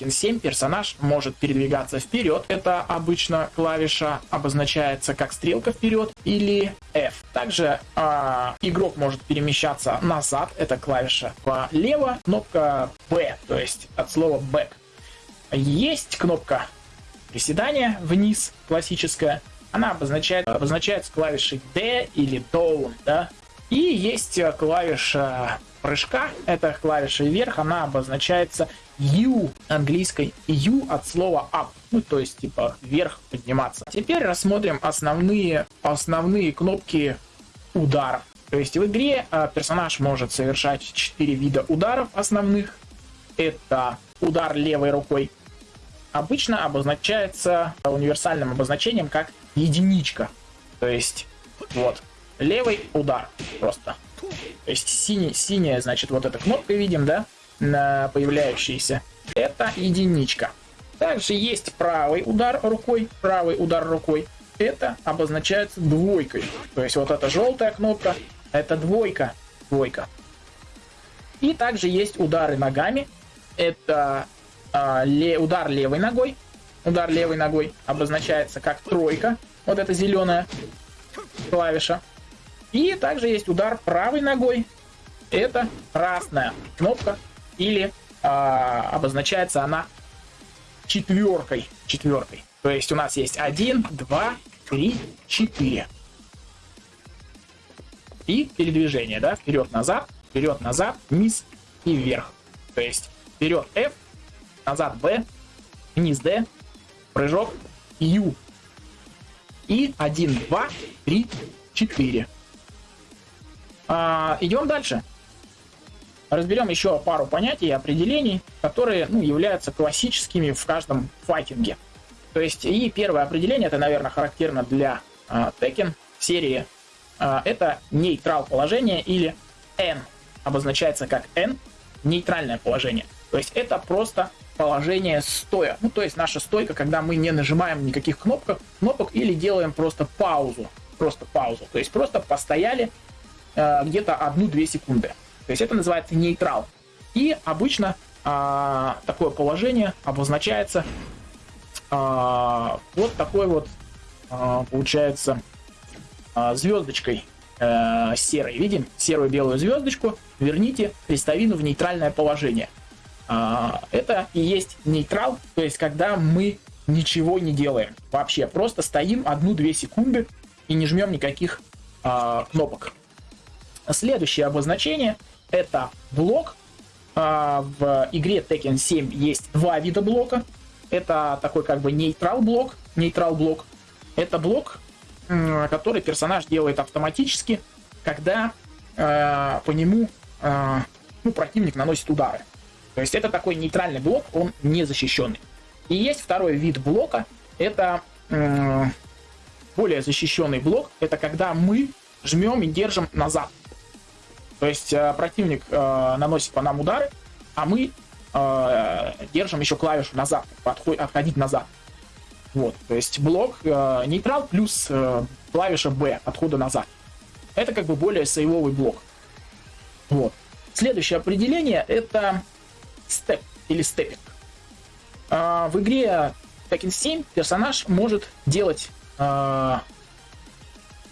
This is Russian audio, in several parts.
Tekken 7 персонаж может передвигаться вперед. Это обычно клавиша обозначается как стрелка вперед или F. Также э, игрок может перемещаться назад. Это клавиша влево. Кнопка B, то есть от слова back. Есть кнопка приседания вниз, классическая. Она обозначает, обозначается клавишей D или Down, да. И есть клавиша прыжка, это клавиша вверх, она обозначается U английской U от слова up, ну то есть типа вверх подниматься. Теперь рассмотрим основные, основные кнопки ударов. То есть в игре э, персонаж может совершать 4 вида ударов основных. Это удар левой рукой. Обычно обозначается универсальным обозначением как единичка. То есть вот левый удар просто. То есть синий, синяя, значит, вот эта кнопка видим, да, на появляющаяся. Это единичка. Также есть правый удар рукой, правый удар рукой. Это обозначается двойкой. То есть вот эта желтая кнопка, это двойка, двойка. И также есть удары ногами. Это э, ле, удар левой ногой. Удар левой ногой обозначается как тройка. Вот эта зеленая клавиша. И также есть удар правой ногой. Это красная кнопка. Или а, обозначается она четверкой. Четверкой. То есть у нас есть 1, 2, 3, 4. И передвижение, да, вперед-назад, вперед-назад, вниз и вверх. То есть вперед F, назад B, вниз D, прыжок U. И 1, 2, 3, 4. А, идем дальше. Разберем еще пару понятий и определений, которые ну, являются классическими в каждом файтинге. То есть, и первое определение, это, наверное, характерно для а, Tekken серии, а, это нейтрал положение или N. Обозначается как N, нейтральное положение. То есть это просто положение стоя. Ну, то есть наша стойка, когда мы не нажимаем никаких кнопок, кнопок или делаем просто паузу. Просто паузу. То есть просто постояли э, где-то 1-2 секунды. То есть это называется нейтрал. И обычно э, такое положение обозначается э, вот такой вот, э, получается, э, звездочкой э, серой. Видим серую белую звездочку. Верните крестовину в нейтральное положение. Э, это и есть нейтрал, то есть когда мы ничего не делаем вообще. Просто стоим 1-2 секунды и не жмем никаких э, кнопок. Следующее обозначение это блок. А, в игре Tekken 7 есть два вида блока. Это такой как бы нейтрал блок. Нейтрал блок. Это блок, который персонаж делает автоматически, когда а, по нему а, ну, противник наносит удары. То есть это такой нейтральный блок, он не защищенный. И есть второй вид блока, это более защищенный блок, это когда мы жмем и держим назад. То есть э, противник э, наносит по нам удары, а мы э, держим еще клавишу назад, подходить, отходить назад. Вот, то есть блок э, нейтрал плюс э, клавиша B отхода назад. Это как бы более сейвовый блок. Вот. Следующее определение это степ или степпинг. Э, в игре Tekken 7 персонаж может делать э,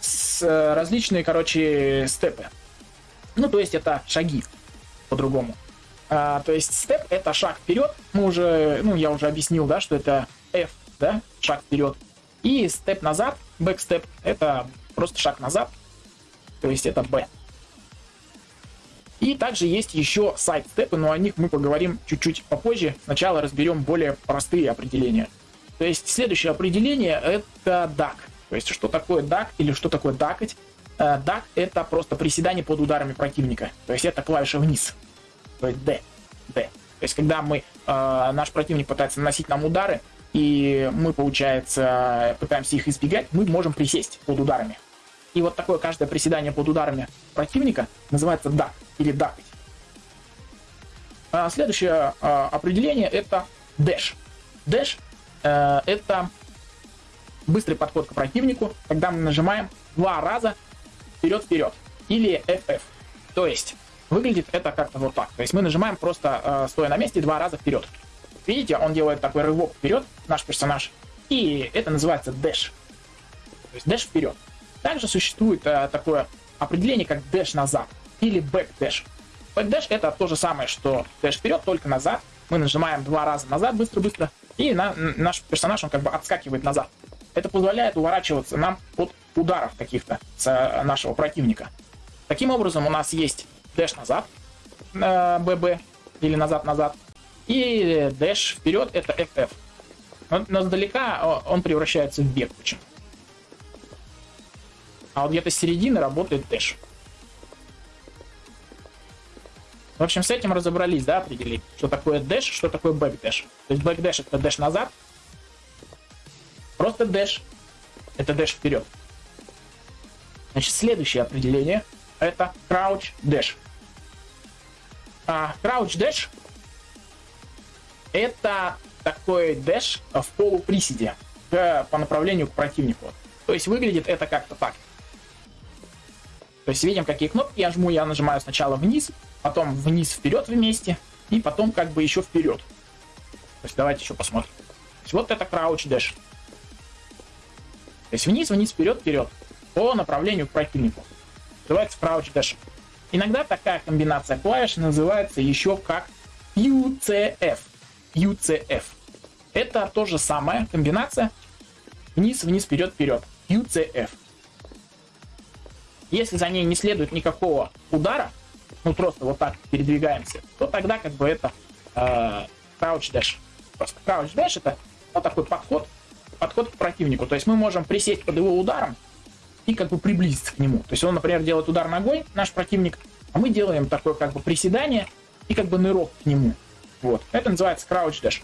с, различные, короче, степы. Ну, то есть это шаги по-другому. А, то есть степ это шаг вперед. Мы уже, ну, я уже объяснил, да, что это F, да, шаг вперед. И степ назад, бэкстеп, это просто шаг назад. То есть это B. И также есть еще сайт-степы, но о них мы поговорим чуть-чуть попозже. Сначала разберем более простые определения. То есть следующее определение это DAC. То есть что такое DAC или что такое дакать? Дак э, это просто приседание под ударами противника. То есть это клавиша вниз. То есть D. D. То есть когда мы, э, наш противник пытается наносить нам удары, и мы, получается, пытаемся их избегать, мы можем присесть под ударами. И вот такое каждое приседание под ударами противника называется дак или дакать. А следующее а, определение это dash. Dash э, это быстрый подход к противнику, когда мы нажимаем два раза вперед-вперед или FF. То есть выглядит это как-то вот так. То есть мы нажимаем просто э, стоя на месте два раза вперед. Видите, он делает такой рывок вперед, наш персонаж. И это называется dash. То есть dash вперед. Также существует э, такое определение, как dash назад или back dash. Back dash это то же самое, что dash вперед, только назад. Мы нажимаем два раза назад быстро-быстро, и на, наш персонаж, он как бы отскакивает назад. Это позволяет уворачиваться нам от ударов каких-то с э, нашего противника. Таким образом, у нас есть dash назад, э, ББ, или назад-назад, и dash вперед это FF. Но, но сдалека он превращается в бег почему А вот где-то с середины работает dash. В общем, с этим разобрались, да, определить, что такое dash, что такое backdash. То есть backdash это dash назад, просто dash это dash вперед. Значит, следующее определение это crouch dash. А crouch dash это такой dash в полуприседе по направлению к противнику. То есть выглядит это как-то так. То есть видим, какие кнопки я жму. Я нажимаю сначала вниз, потом вниз вперед вместе, и потом как бы еще вперед. То есть давайте еще посмотрим. То есть вот это crouch dash. То есть вниз, вниз, вперед, вперед. По направлению к противнику. Называется crouch dash. Иногда такая комбинация клавиш называется еще как UCF. UCF. Это то же самое комбинация вниз, вниз, вперед, вперед. UCF. Если за ней не следует никакого удара, ну просто вот так передвигаемся, то тогда как бы это э, crouch dash. Просто crouch dash это вот такой подход, подход к противнику. То есть мы можем присесть под его ударом и как бы приблизиться к нему. То есть он, например, делает удар ногой, наш противник, а мы делаем такое как бы приседание и как бы нырок к нему. Вот. Это называется crouch dash.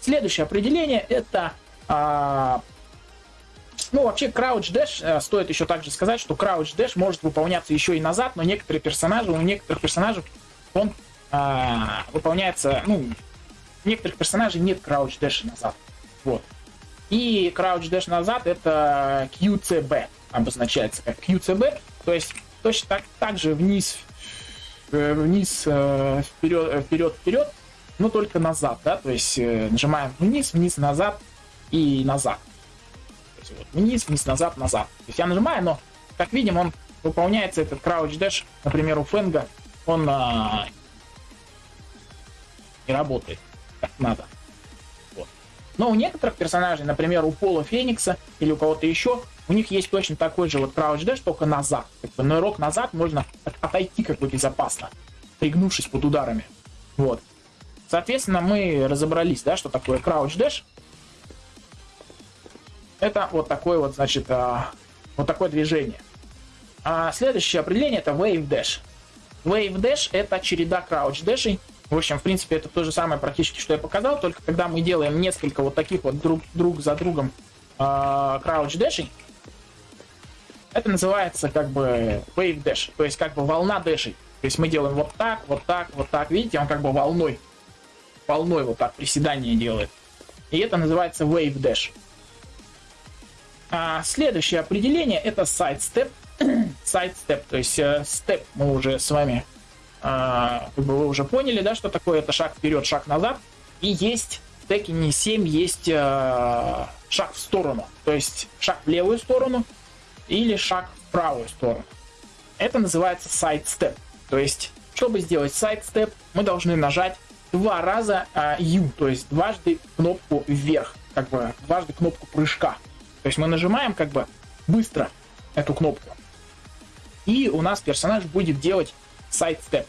Следующее определение это а, ну, вообще, Crouch Dash, э, стоит еще также сказать, что Crouch Dash может выполняться еще и назад, но некоторые персонажи, у некоторых персонажей он э, выполняется, ну, у некоторых персонажей нет Crouch Dash назад. Вот. И Crouch Dash назад это QCB обозначается как QCB, то есть точно так, так же вниз, э, вниз, э, вперед, вперед, вперед, но только назад, да, то есть нажимаем вниз, вниз, назад и назад есть вот вниз, вниз, назад, назад. То есть я нажимаю, но, как видим, он выполняется этот crouch dash, например, у Фенга, он а, не работает как надо. Но у некоторых персонажей, например, у Пола Феникса или у кого-то еще, у них есть точно такой же вот crouch dash, только назад. Как бы нырок назад можно отойти как бы безопасно, пригнувшись под ударами. Вот. Соответственно, мы разобрались, да, что такое crouch dash. Это вот такое вот, значит, а, вот такое движение. А следующее определение это Wave Dash. Wave Dash это череда Crouch Dash. В общем, в принципе, это то же самое практически, что я показал, только когда мы делаем несколько вот таких вот друг, друг за другом Dash, это называется как бы Wave Dash, то есть как бы волна дэшей. То есть мы делаем вот так, вот так, вот так, видите, он как бы волной, волной вот так приседание делает. И это называется Wave Dash. А следующее определение это sidestep. sidestep, то есть э, step мы уже с вами, как бы вы уже поняли, да, что такое это шаг вперед, шаг назад. И есть в Tekken 7 есть э, шаг в сторону, то есть шаг в левую сторону или шаг в правую сторону. Это называется sidestep. То есть, чтобы сделать sidestep, мы должны нажать два раза э, U, то есть дважды кнопку вверх, как бы дважды кнопку прыжка. То есть мы нажимаем как бы быстро эту кнопку. И у нас персонаж будет делать сайт-степ.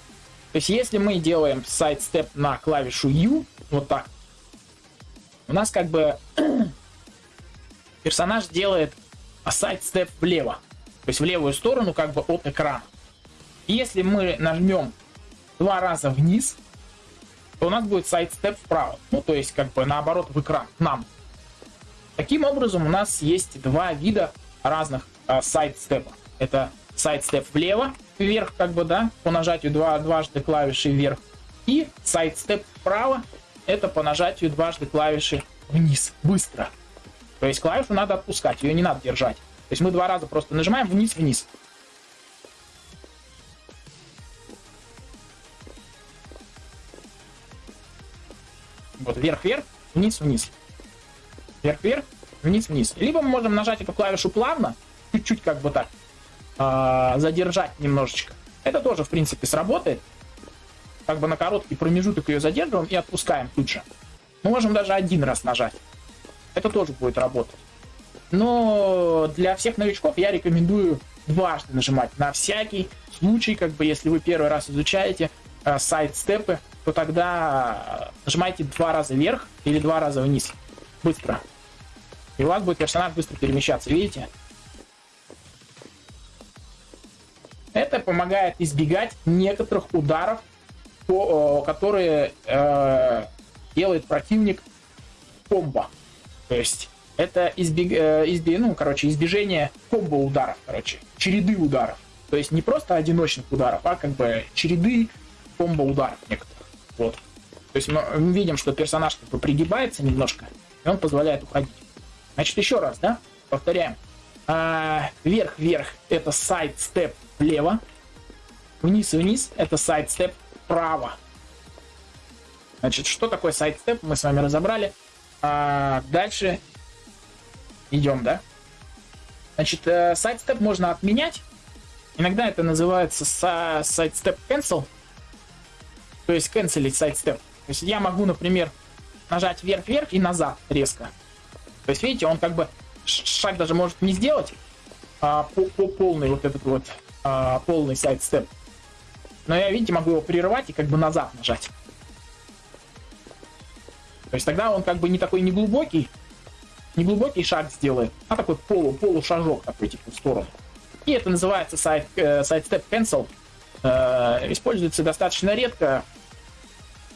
То есть если мы делаем сайт-степ на клавишу U, вот так, у нас как бы персонаж делает сайт-степ влево. То есть в левую сторону как бы от экрана. Если мы нажмем два раза вниз, то у нас будет сайт-степ вправо. Ну, то есть как бы наоборот в экран, к нам. Таким образом, у нас есть два вида разных сайд-степа. Это сайд-степ влево, вверх, как бы, да, по нажатию два, дважды клавиши вверх. И сайд-степ вправо, это по нажатию дважды клавиши вниз, быстро. То есть клавишу надо отпускать, ее не надо держать. То есть мы два раза просто нажимаем вниз-вниз. Вот вверх-вверх, вниз-вниз. Вверх-вверх, вниз-вниз. Либо мы можем нажать эту клавишу плавно, чуть-чуть как бы так, э, задержать немножечко. Это тоже, в принципе, сработает. Как бы на короткий промежуток ее задерживаем и отпускаем тут же. Мы можем даже один раз нажать. Это тоже будет работать. Но для всех новичков я рекомендую дважды нажимать на всякий случай, как бы если вы первый раз изучаете э, сайт-степы, то тогда нажимайте два раза вверх или два раза вниз. Быстро. И у вас будет персонаж быстро перемещаться, видите? Это помогает избегать некоторых ударов, которые э, делает противник комбо. То есть это избег... Э, избе... ну, короче, избежение комбо ударов, короче, череды ударов. То есть не просто одиночных ударов, а как бы череды комбо ударов некоторых. Вот. То есть мы видим, что персонаж как бы пригибается немножко, и он позволяет уходить. Значит, еще раз, да? Повторяем. А, вверх-вверх это sidestep влево. Вниз-вниз это sidestep вправо. Значит, что такое sidestep, мы с вами разобрали. А, дальше идем, да? Значит, э, sidestep можно отменять. Иногда это называется sidestep cancel. То есть канцелить sidestep. То есть я могу, например, нажать вверх-вверх и назад резко. То есть, видите, он как бы шаг даже может не сделать, а, по, по полный вот этот вот а, полный сайд-степ. Но я, видите, могу его прервать и как бы назад нажать. То есть тогда он как бы не такой неглубокий, неглубокий шаг сделает, а такой полу, полушажок такой типа в сторону. И это называется сайт, э, step cancel. Э, используется достаточно редко,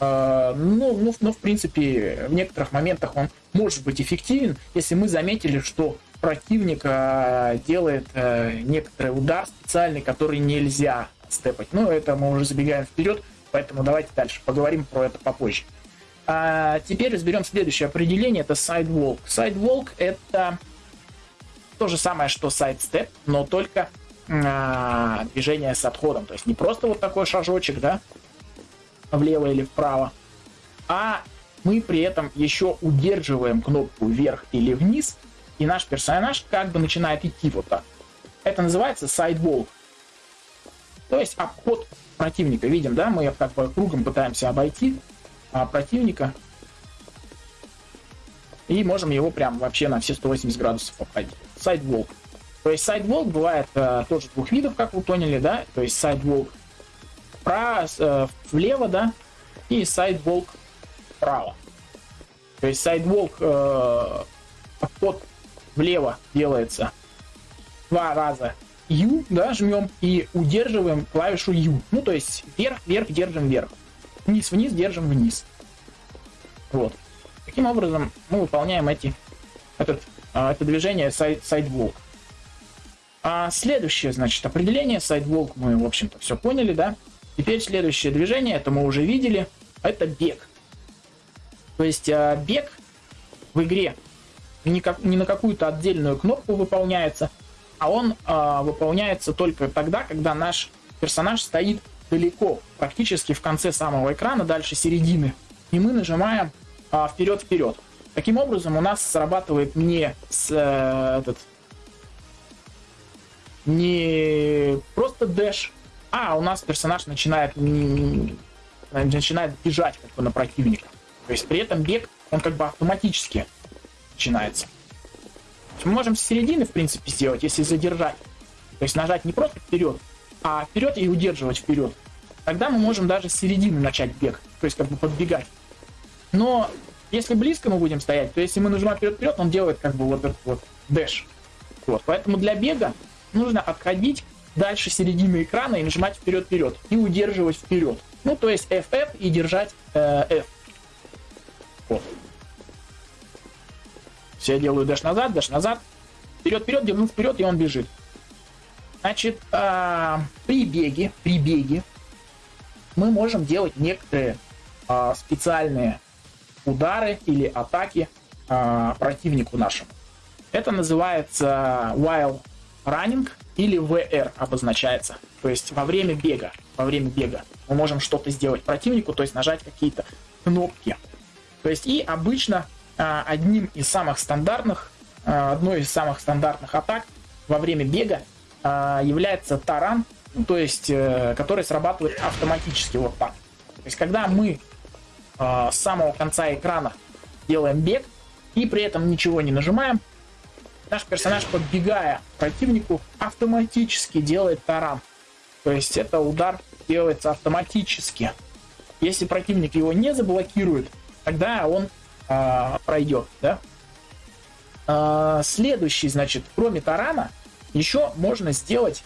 ну, ну, ну, в принципе, в некоторых моментах он может быть эффективен, если мы заметили, что противник э, делает э, некоторый удар специальный, который нельзя степать. Но это мы уже забегаем вперед, поэтому давайте дальше поговорим про это попозже. А теперь разберем следующее определение, это sidewalk. Sidewalk это то же самое, что sidestep, но только а, движение с отходом. То есть не просто вот такой шажочек, да, влево или вправо, а мы при этом еще удерживаем кнопку вверх или вниз, и наш персонаж как бы начинает идти вот так. Это называется sidewalk. То есть обход противника. Видим, да, мы как бы кругом пытаемся обойти а, противника. И можем его прям вообще на все 180 градусов обходить. Сайдволк. То есть сайдволк бывает э, тоже двух видов, как вы поняли, да. То есть сайдволк про, э, влево, да, и сайдволк вправо. То есть сайдволк э, обход влево делается два раза U, да, жмем и удерживаем клавишу U. Ну, то есть вверх, вверх, держим вверх. Вниз, вниз, держим вниз. Вот. Таким образом мы выполняем эти, этот, а, это движение side, sidewalk. А следующее, значит, определение sidewalk мы, в общем-то, все поняли, да? Теперь следующее движение, это мы уже видели, это бег. То есть а, бег в игре не, как, не на какую-то отдельную кнопку выполняется, а он э, выполняется только тогда, когда наш персонаж стоит далеко, практически в конце самого экрана, дальше середины, и мы нажимаем э, вперед-вперед. Таким образом, у нас срабатывает не с, э, этот, не просто дэш, а у нас персонаж начинает начинает бежать как бы на противника. То есть при этом бег, он как бы автоматически начинается мы можем с середины, в принципе, сделать, если задержать. То есть нажать не просто вперед, а вперед и удерживать вперед. Тогда мы можем даже с середины начать бег, то есть как бы подбегать. Но если близко мы будем стоять, то если мы нажимаем вперед-вперед, он делает как бы вот этот вот дэш. Вот, поэтому для бега нужно отходить дальше середины экрана и нажимать вперед-вперед и удерживать вперед. Ну, то есть FF и держать э, F. Вот. Все делаю дэш назад, дэш назад. Вперед, вперед, держу вперед, и он бежит. Значит, э, при беге, при беге мы можем делать некоторые э, специальные удары или атаки э, противнику нашему. Это называется while running или VR обозначается. То есть во время бега, во время бега мы можем что-то сделать противнику, то есть нажать какие-то кнопки. То есть и обычно а, одним из самых стандартных, а, одной из самых стандартных атак во время бега а, является таран, ну, то есть э, который срабатывает автоматически вот так. То есть когда мы с самого конца экрана делаем бег и при этом ничего не нажимаем, наш персонаж, подбегая к противнику, автоматически делает таран. То есть это удар делается автоматически. Если противник его не заблокирует, тогда он э, пройдет, да? Э, следующий, значит, кроме тарана, еще можно сделать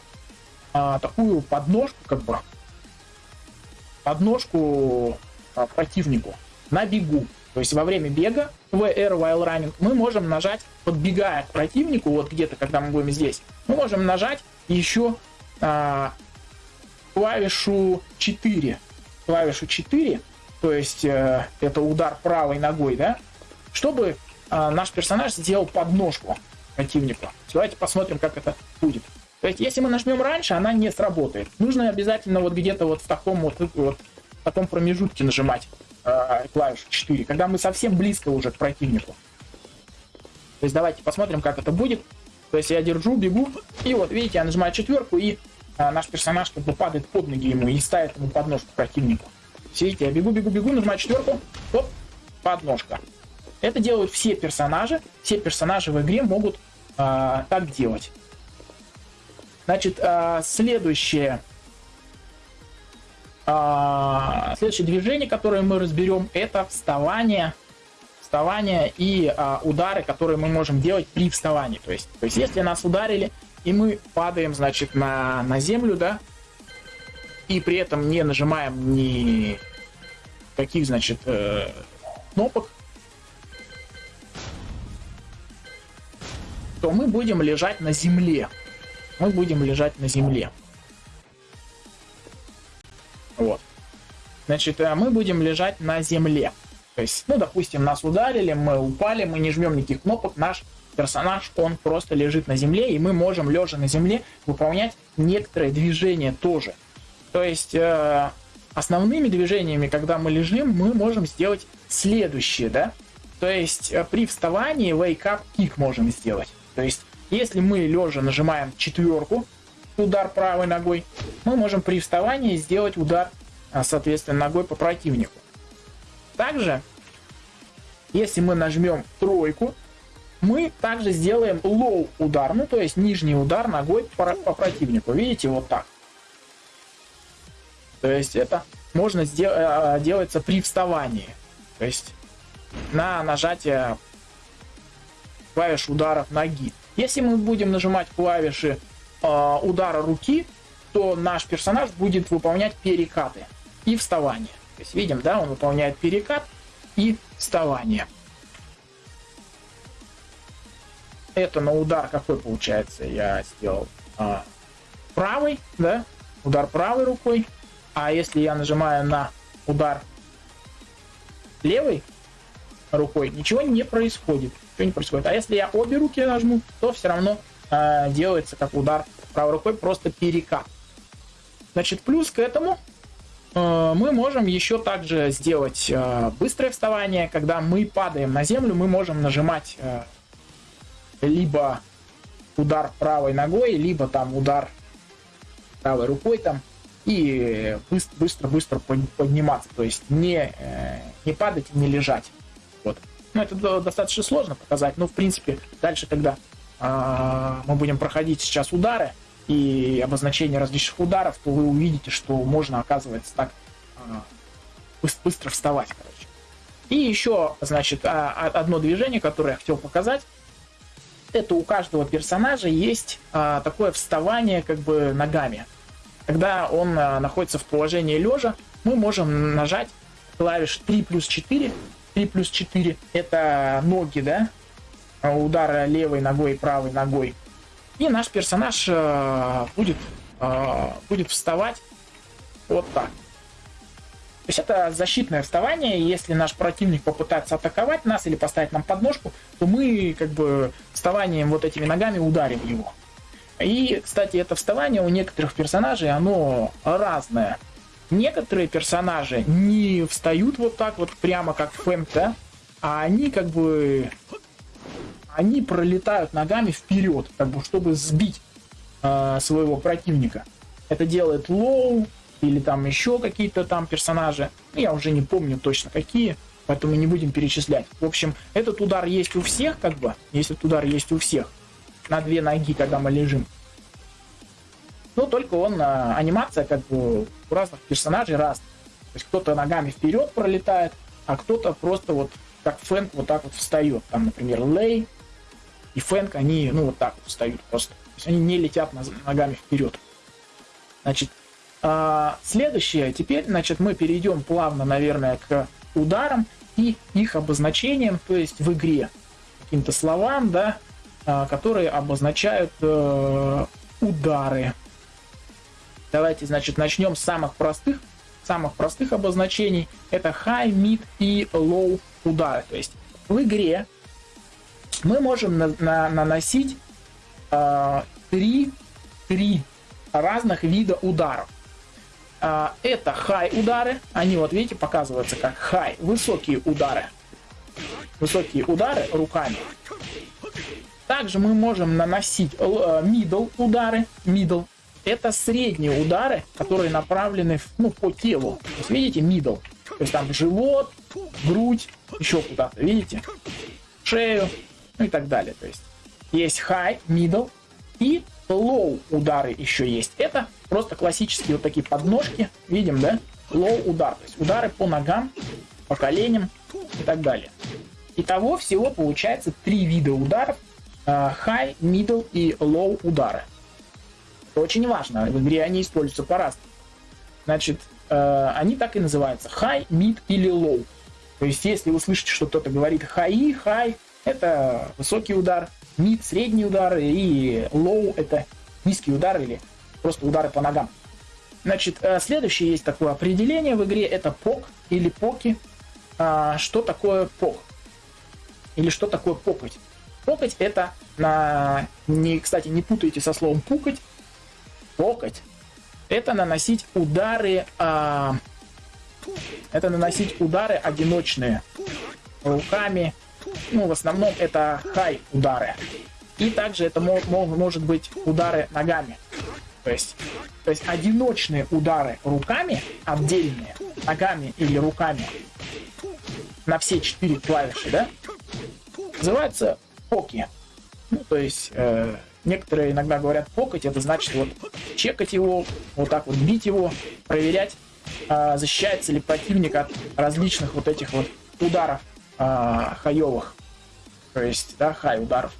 э, такую подножку, как бы, подножку э, противнику на бегу. То есть во время бега Air While Running мы можем нажать, подбегая к противнику, вот где-то, когда мы будем здесь, мы можем нажать еще а, клавишу 4. Клавишу 4 то есть э, это удар правой ногой, да, чтобы э, наш персонаж сделал подножку противнику. Давайте посмотрим, как это будет. То есть, если мы нажмем раньше, она не сработает. Нужно обязательно вот где-то вот в таком вот, вот в таком промежутке нажимать э, клавишу 4, когда мы совсем близко уже к противнику. То есть давайте посмотрим, как это будет. То есть я держу, бегу, и вот видите, я нажимаю четверку, и э, наш персонаж как бы падает под ноги ему и ставит ему подножку противнику. Видите, я бегу, бегу, бегу, нажимаю четверку, оп, подножка. Это делают все персонажи. Все персонажи в игре могут а, так делать. Значит, а, следующее, а, следующее движение, которое мы разберем, это вставание, вставание и а, удары, которые мы можем делать при вставании. То есть, то есть, если нас ударили и мы падаем, значит, на, на землю, да, и при этом не нажимаем ни каких, значит, э, кнопок, то мы будем лежать на земле. Мы будем лежать на земле. Вот. Значит, э, мы будем лежать на земле. То есть, ну, допустим, нас ударили, мы упали, мы не жмем никаких кнопок, наш персонаж, он просто лежит на земле, и мы можем, лежа на земле, выполнять некоторые движения тоже. То есть э, основными движениями, когда мы лежим, мы можем сделать следующее, да? То есть э, при вставании wake up kick можем сделать. То есть если мы лежа нажимаем четверку, удар правой ногой, мы можем при вставании сделать удар, э, соответственно, ногой по противнику. Также, если мы нажмем тройку, мы также сделаем low удар, ну то есть нижний удар ногой по, противнику. Видите, вот так. То есть это можно сделать э, делается при вставании. То есть на нажатие клавиш ударов ноги. Если мы будем нажимать клавиши э, удара руки, то наш персонаж будет выполнять перекаты и вставание. То есть видим, да, он выполняет перекат и вставание. Это на удар какой получается я сделал? А, правый, да, удар правой рукой, а если я нажимаю на удар левой рукой, ничего не происходит. Ничего не происходит. А если я обе руки нажму, то все равно э, делается как удар правой рукой, просто перекат. Значит, плюс к этому э, мы можем еще также сделать э, быстрое вставание. Когда мы падаем на землю, мы можем нажимать э, либо удар правой ногой, либо там удар правой рукой там и быстро-быстро подниматься, то есть не, не падать и не лежать. Вот. Ну, это достаточно сложно показать, но, в принципе, дальше, когда мы будем проходить сейчас удары и обозначение различных ударов, то вы увидите, что можно, оказывается, так э, быстро вставать, короче. И еще, значит, а, одно движение, которое я хотел показать, это у каждого персонажа есть а, такое вставание как бы ногами. Когда он а, находится в положении лежа, мы можем нажать клавиш 3 плюс 4. 3 плюс 4 это ноги, да? Удара левой ногой правой ногой. И наш персонаж э, будет, э, будет вставать вот так. То есть это защитное вставание, если наш противник попытается атаковать нас или поставить нам подножку, то мы как бы вставанием вот этими ногами ударим его. И, кстати, это вставание у некоторых персонажей, оно разное. Некоторые персонажи не встают вот так вот прямо как Фэм, да? а они как бы они пролетают ногами вперед, как бы чтобы сбить э, своего противника. Это делает Лоу или там еще какие-то там персонажи. Ну, я уже не помню точно какие, поэтому не будем перечислять. В общем, этот удар есть у всех, как бы, если удар есть у всех, на две ноги, когда мы лежим. Но только он, э, анимация как бы у разных персонажей раз. То есть кто-то ногами вперед пролетает, а кто-то просто вот как Фэнк вот так вот встает. Там, например, Лей и Фэнк, они, ну, вот так вот встают просто. То есть они не летят ногами вперед. Значит, а, следующее, теперь, значит, мы перейдем плавно, наверное, к ударам и их обозначениям, то есть в игре каким-то словам, да, а, которые обозначают э, удары. Давайте, значит, начнем с самых простых, самых простых обозначений. Это high, mid и low удары. То есть в игре мы можем на, на, наносить э, три, три разных вида ударов. Э, это хай удары, они вот видите показываются как хай, высокие удары. Высокие удары руками. Также мы можем наносить э, middle удары. Middle это средние удары, которые направлены ну, по телу. Есть, видите, middle. То есть там живот, грудь, еще куда-то, видите? Шею, ну и так далее. То есть есть high, middle и low удары еще есть. Это просто классические вот такие подножки, видим, да? Low удар, то есть удары по ногам, по коленям и так далее. Итого всего получается три вида ударов. А, high, middle и low удары. Это очень важно. В игре они используются по-разному. Значит, э, они так и называются. High, mid или low. То есть, если вы слышите, что кто-то говорит high, high, это высокий удар, mid, средний удар, и low это низкий удар или просто удары по ногам. Значит, э, следующее есть такое определение в игре, это пок или поки. А, что такое пок? Или что такое покать? Покать это, на, не, кстати, не путайте со словом пукать. Покать это наносить удары а, это наносить удары одиночные руками. Ну, в основном это хай удары. И также это может быть удары ногами. То есть, то есть одиночные удары руками, отдельные, ногами или руками, на все четыре клавиши, да, называется поки. Ну, то есть, э, некоторые иногда говорят покать, это значит вот чекать его, вот так вот бить его, проверять, а, защищается ли противник от различных вот этих вот ударов а, хаевых. То есть, да, хай ударов.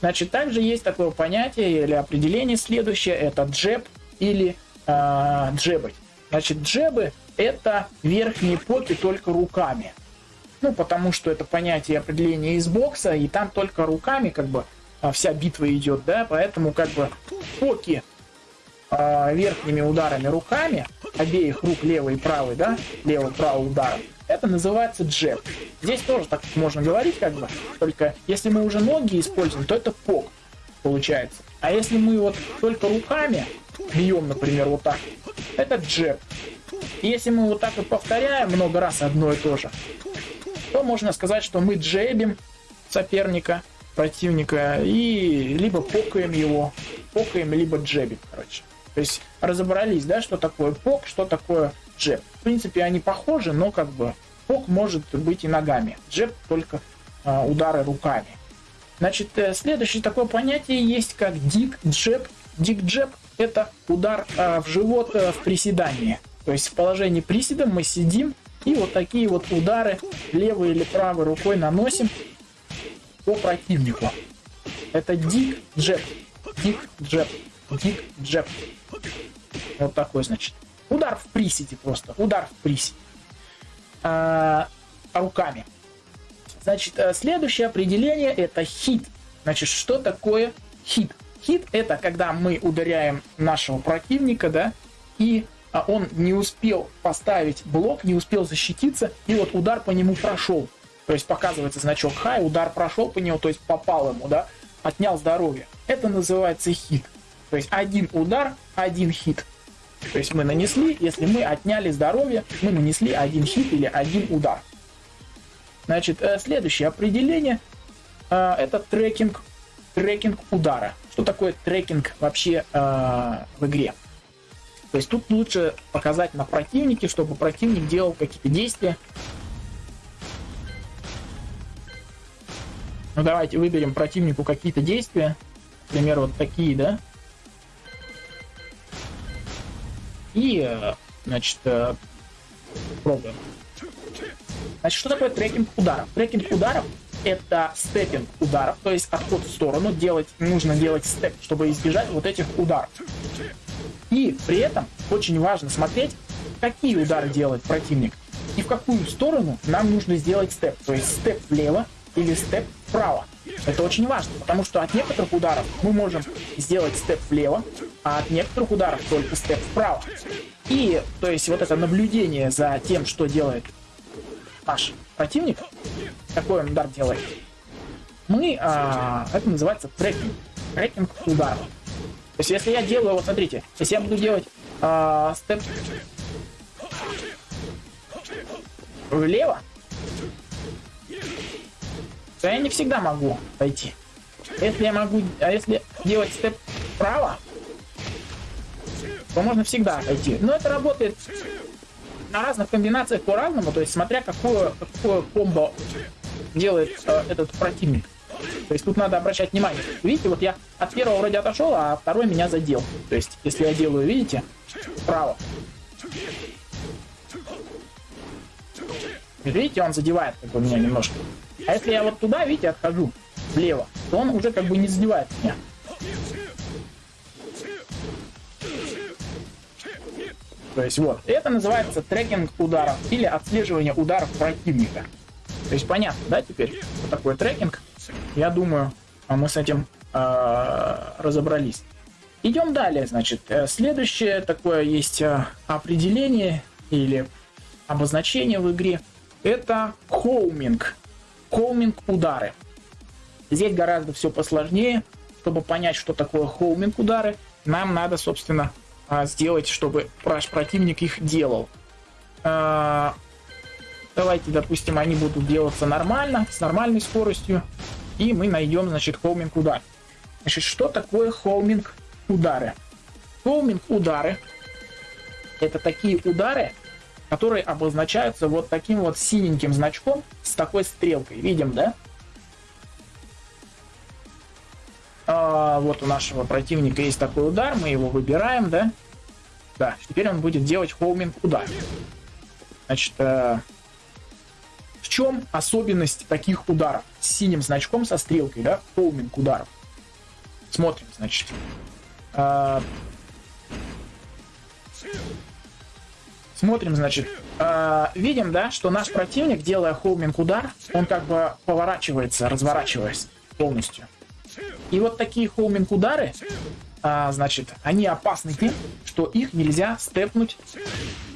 Значит, также есть такое понятие или определение следующее, это джеб или э, джебать. Значит, джебы это верхние поки только руками. Ну, потому что это понятие определения из бокса, и там только руками как бы вся битва идет, да, поэтому как бы поки э, верхними ударами руками, обеих рук левой и правой, да, левый-правый удар, это называется джеб. Здесь тоже так можно говорить, как бы, только если мы уже ноги используем, то это пок получается. А если мы вот только руками бьем, например, вот так, это джеб. если мы вот так вот повторяем много раз одно и то же, то можно сказать, что мы джебим соперника, противника и либо покаем его, покаем, либо джебим, короче. То есть разобрались, да, что такое пок, что такое джеб. В принципе, они похожи, но как бы пок может быть и ногами. Джеб только э, удары руками. Значит, э, следующее такое понятие есть как дик джеб. Дик джеб это удар э, в живот э, в приседании. То есть в положении приседа мы сидим и вот такие вот удары левой или правой рукой наносим по противнику. Это дик джеб. Дик джеб. Дик джеб. Вот такой, значит. Удар в приседе просто. Удар в приседе. А, руками. Значит, э, следующее определение это хит. Значит, что такое хит? Хит это когда мы ударяем нашего противника, да, и а, он не успел поставить блок, не успел защититься, и вот удар по нему прошел. То есть показывается значок хай, удар прошел по нему, то есть попал ему, да, отнял здоровье. Это называется хит. То есть один удар, один хит. То есть мы нанесли, если мы отняли здоровье, мы нанесли один хит или один удар. Значит, э, следующее определение э, это трекинг, трекинг удара. Что такое трекинг вообще э, в игре? То есть тут лучше показать на противнике, чтобы противник делал какие-то действия. Ну давайте выберем противнику какие-то действия. Например, вот такие, да? И, э, значит, э, пробуем. Значит, что такое трекинг ударов? Трекинг ударов это степинг ударов, то есть отход в сторону, делать, нужно делать степ, чтобы избежать вот этих ударов. И при этом очень важно смотреть, какие удары делает противник и в какую сторону нам нужно сделать степ. То есть степ влево или степ вправо. Это очень важно, потому что от некоторых ударов мы можем сделать степ влево, а от некоторых ударов только степ вправо. И, то есть, вот это наблюдение за тем, что делает наш противник, какой он удар делает, мы, а, это называется трекинг, трекинг ударов. То есть, если я делаю, вот смотрите, если я буду делать а, степ влево, то я не всегда могу пойти. Если я могу, а если делать степ вправо, то можно всегда пойти. Но это работает на разных комбинациях по-разному, то есть смотря какое, какое комбо делает э, этот противник. То есть тут надо обращать внимание. Видите, вот я от первого вроде отошел, а второй меня задел. То есть, если я делаю, видите, вправо. Видите, он задевает как бы меня немножко. А если я вот туда, видите, отхожу влево, то он уже как бы не задевает меня. То есть вот, это называется трекинг ударов или отслеживание ударов противника. То есть понятно, да, теперь, что такое трекинг? Я думаю, а мы с этим э, разобрались. Идем далее, значит. Э, следующее такое есть э, определение или обозначение в игре. Это хоуминг. Хоуминг удары. Здесь гораздо все посложнее. Чтобы понять, что такое хоуминг удары, нам надо, собственно, а, сделать, чтобы ваш противник их делал. А, давайте, допустим, они будут делаться нормально, с нормальной скоростью и мы найдем, значит, холминг удар. Значит, что такое холминг удары? Холминг удары это такие удары, которые обозначаются вот таким вот синеньким значком с такой стрелкой. Видим, да? А, вот у нашего противника есть такой удар, мы его выбираем, да? Да, теперь он будет делать холминг удар. Значит, э, в чем особенность таких ударов? С синим значком со стрелкой, да? Хоуминг ударов. Смотрим, значит. А... Смотрим, значит. А, видим, да, что наш противник, делая хоуминг удар, он как бы поворачивается, разворачиваясь полностью. И вот такие хоуминг удары, а, значит, они опасны тем, что их нельзя степнуть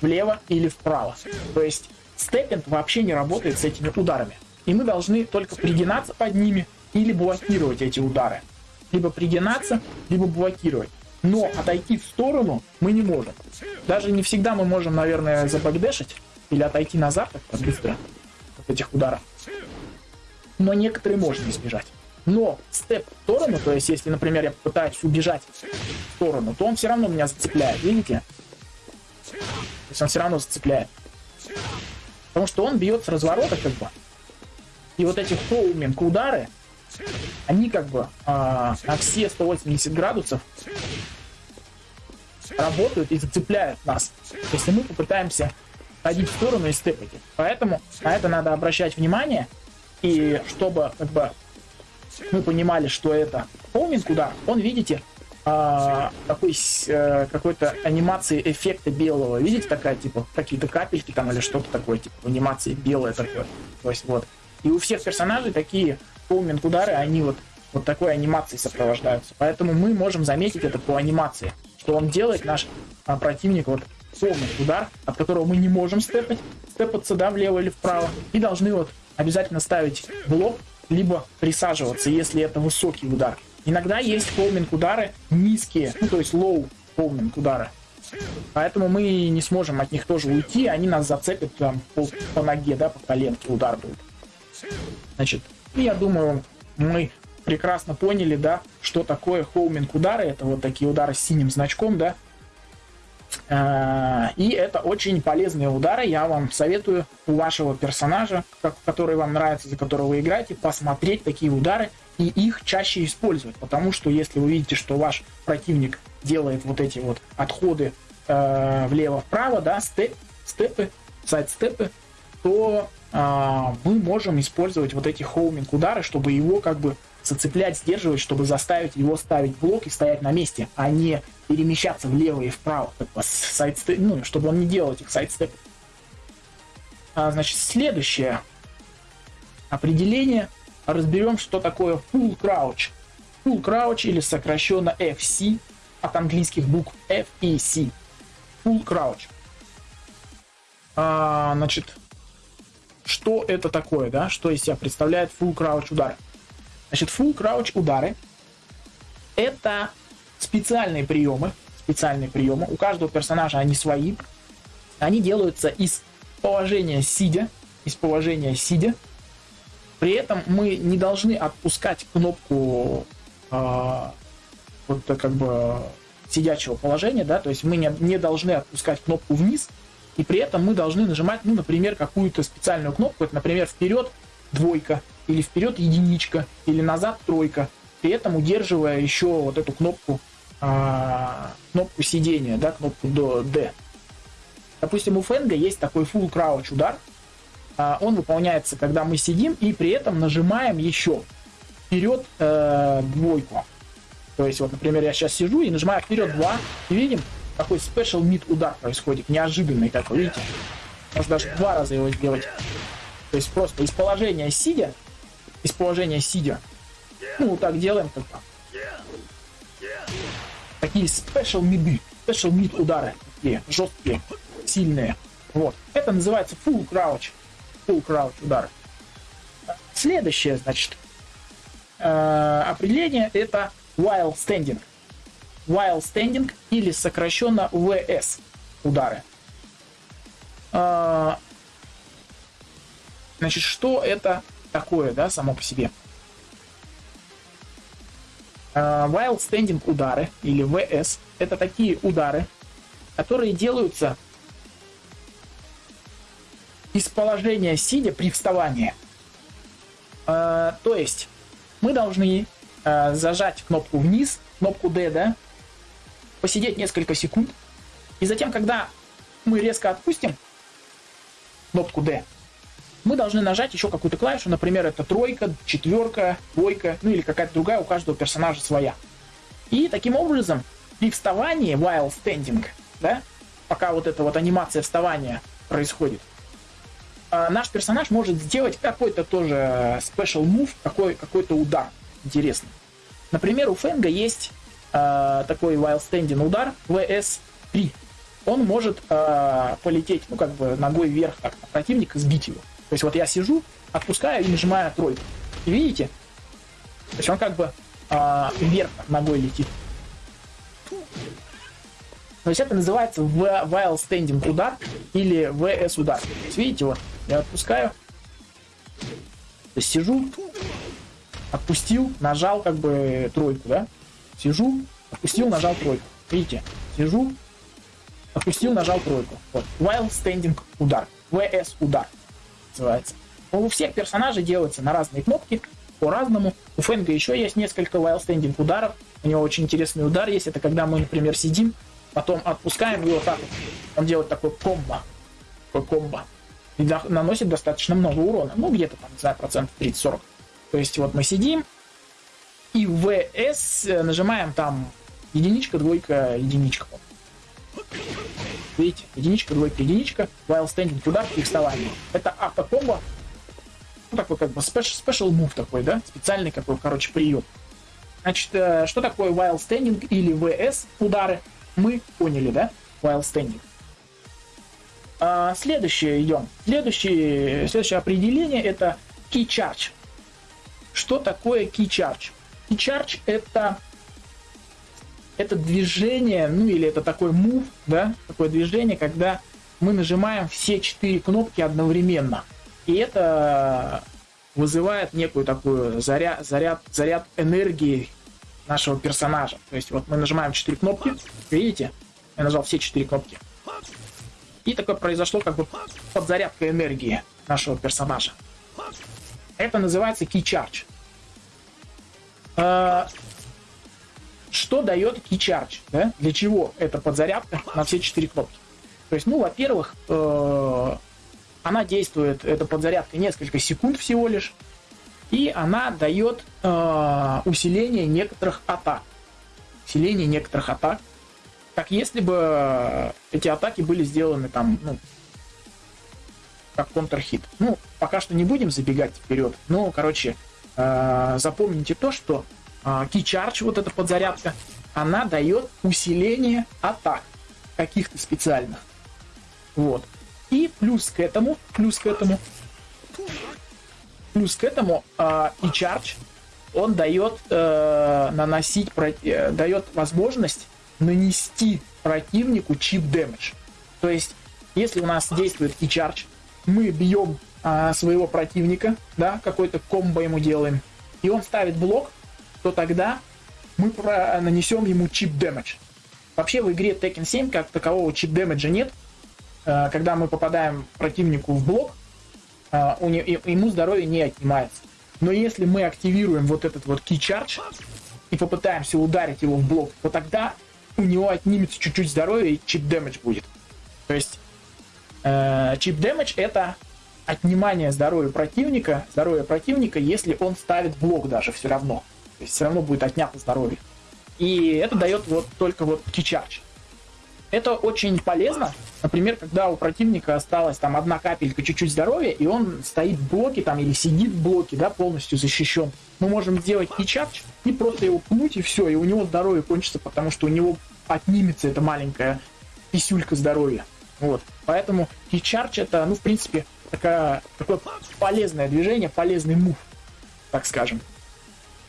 влево или вправо. То есть степпинг вообще не работает с этими ударами. И мы должны только пригинаться под ними или блокировать эти удары. Либо пригинаться, либо блокировать. Но отойти в сторону мы не можем. Даже не всегда мы можем, наверное, забэкдэшить или отойти назад как быстро от этих ударов. Но некоторые можно избежать. Но степ в сторону, то есть если, например, я пытаюсь убежать в сторону, то он все равно меня зацепляет, видите? То есть он все равно зацепляет. Потому что он бьет с разворота как бы. И вот эти хоуминг удары, они как бы а, на все 180 градусов работают и зацепляют нас. Если мы попытаемся ходить в сторону и степать. Поэтому на это надо обращать внимание. И чтобы как бы мы понимали, что это хоуминг удар, он, видите, а, такой а, какой-то анимации эффекта белого. Видите, такая типа какие-то капельки там или что-то такое, типа анимации белое такое. То есть вот. И у всех персонажей такие полминт удары, они вот вот такой анимацией сопровождаются. Поэтому мы можем заметить это по анимации, что он делает наш а, противник вот полный удар, от которого мы не можем степать, степаться, да, влево или вправо, и должны вот обязательно ставить блок, либо присаживаться, если это высокий удар. Иногда есть холминг удары низкие, ну то есть low холминг удары. Поэтому мы не сможем от них тоже уйти, они нас зацепят там по, по ноге, да, по коленке удар будет. Значит, я думаю, мы прекрасно поняли, да, что такое хоуминг удары. Это вот такие удары с синим значком, да. А, и это очень полезные удары. Я вам советую у вашего персонажа, который вам нравится, за которого вы играете, посмотреть такие удары и их чаще использовать. Потому что если вы видите, что ваш противник делает вот эти вот отходы э, влево-вправо, да, степ, степы, сайд-степы, то мы можем использовать вот эти хоуминг удары, чтобы его как бы зацеплять, сдерживать, чтобы заставить его ставить блок и стоять на месте, а не перемещаться влево и вправо, как бы сайдстеп, ну, чтобы он не делал этих сайдстепов. А, значит, следующее определение. Разберем, что такое full crouch. Full crouch или сокращенно FC от английских букв F и C. Full crouch. А, значит, что это такое, да? Что из себя представляет full crouch удар? Значит, full crouch удары это специальные приемы, специальные приемы. У каждого персонажа они свои. Они делаются из положения сидя, из положения сидя. При этом мы не должны отпускать кнопку э, вот как бы сидячего положения, да, то есть мы не, не должны отпускать кнопку вниз, и при этом мы должны нажимать, ну, например, какую-то специальную кнопку, это, например, вперед двойка, или вперед единичка, или назад тройка, при этом удерживая еще вот эту кнопку, а, кнопку сидения, да, кнопку до D. Допустим, у Фенга есть такой full crouch удар, а, он выполняется, когда мы сидим и при этом нажимаем еще вперед э, двойку. То есть, вот, например, я сейчас сижу и нажимаю вперед 2, и видим, какой special mid удар происходит, неожиданный такой, видите? Можно даже два раза его сделать. То есть просто из положения сидя, из положения сидя, ну, вот так делаем, как -то. Такие special миды, special mid удары, такие жесткие, сильные. Вот. Это называется full crouch. Full crouch удары. Следующее, значит, э, определение это while standing. While standing или сокращенно VS удары. А, значит, что это такое, да, само по себе? А, while standing удары или VS это такие удары, которые делаются из положения сидя при вставании. Uh, то есть мы должны зажать кнопку вниз, кнопку D, да, посидеть несколько секунд, и затем, когда мы резко отпустим кнопку D, мы должны нажать еще какую-то клавишу, например, это тройка, четверка, двойка, ну или какая-то другая, у каждого персонажа своя. И таким образом, при вставании, while standing, да, пока вот эта вот анимация вставания происходит, э, наш персонаж может сделать какой-то тоже special move, какой, какой-то удар интересный. Например, у Фенга есть э, такой while standing удар VS3. Он может э, полететь, ну, как бы ногой вверх так, на противника, сбить его. То есть вот я сижу, отпускаю и нажимаю тройку. Видите? То есть он как бы э, вверх ногой летит. То есть это называется while standing удар или VS удар. То есть видите, вот я отпускаю, то есть сижу, отпустил, нажал как бы тройку, да? Сижу, отпустил, нажал тройку. Видите? Сижу, отпустил, нажал тройку. Вот. While standing удар. VS удар называется. У всех персонажей делается на разные кнопки, по-разному. У Фэнга еще есть несколько while standing ударов. У него очень интересный удар есть. Это когда мы, например, сидим, потом отпускаем его так. Он делает такой комбо. Такой комбо. И наносит достаточно много урона. Ну, где-то там, не знаю, процентов 30-40. То есть вот мы сидим, и в VS э, нажимаем там единичка, двойка, единичка. Видите, единичка, двойка, единичка, while standing туда и вставание. Это автокомбо. Ну, такой как бы special, special move такой, да? Специальный какой, короче, прием. Значит, э, что такое while standing или VS удары? Мы поняли, да? While standing. А, следующее идем. Следующее, следующее определение это key charge. Что такое key charge? Key charge это это движение, ну или это такой move, да, такое движение, когда мы нажимаем все четыре кнопки одновременно. И это вызывает некую такую заряд, заряд, заряд энергии нашего персонажа. То есть вот мы нажимаем 4 кнопки, видите? Я нажал все 4 кнопки. И такое произошло как бы подзарядка энергии нашего персонажа. Это называется Key Charge. А, что дает Key Charge? Да? Для чего эта подзарядка на все 4 кнопки? То есть, ну, во-первых, э, она действует, эта подзарядка, несколько секунд всего лишь. И она дает э, усиление некоторых атак. Усиление некоторых атак. Как если бы эти атаки были сделаны там, ну, как контрхит. Ну, пока что не будем забегать вперед. Но, короче, э, запомните то, что э, Charge, вот эта подзарядка, она дает усиление атак каких-то специальных. Вот. И плюс к этому, плюс к этому, плюс к этому э, и charge, он дает э, наносить, э, дает возможность нанести противнику чип дэмэдж. То есть, если у нас действует и charge, мы бьем э, своего противника, да, какой-то комбо ему делаем, и он ставит блок, то тогда мы про нанесем ему чип дэмэдж. Вообще в игре Tekken 7 как такового чип дэмэджа нет, Э, когда мы попадаем противнику в блок, э, ему здоровье не отнимается. Но если мы активируем вот этот вот charge и попытаемся ударить его в блок, то тогда у него отнимется чуть-чуть здоровья и чип дэмэдж будет. То есть э, чип дэмэдж это отнимание здоровья противника, здоровья противника, если он ставит блок даже все равно. То есть все равно будет отнято здоровье. И это дает вот только вот charge. Это очень полезно. Например, когда у противника осталась там одна капелька чуть-чуть здоровья, и он стоит в блоке там или сидит в блоке, да, полностью защищен. Мы можем сделать кичардж и просто его пнуть, и все, и у него здоровье кончится, потому что у него отнимется эта маленькая писюлька здоровья. Вот. Поэтому кичардж это, ну, в принципе, такая, такое полезное движение, полезный мув, так скажем.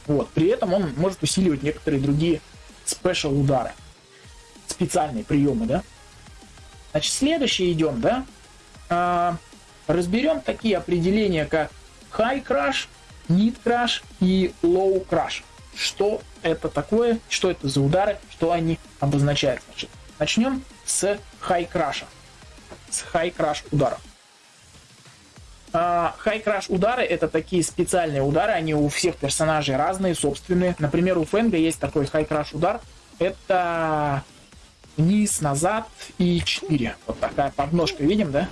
Вот. При этом он может усиливать некоторые другие спешл удары специальные приемы, да. Значит, следующее идем, да. А, разберем такие определения, как high crash, mid crash и low crash. Что это такое, что это за удары, что они обозначают. Значит, начнем с high crash. С high crash ударов. Crash удары это такие специальные удары, они у всех персонажей разные, собственные. Например, у Фэнга есть такой crash удар. Это вниз, назад и 4. Вот такая подножка, видим, да?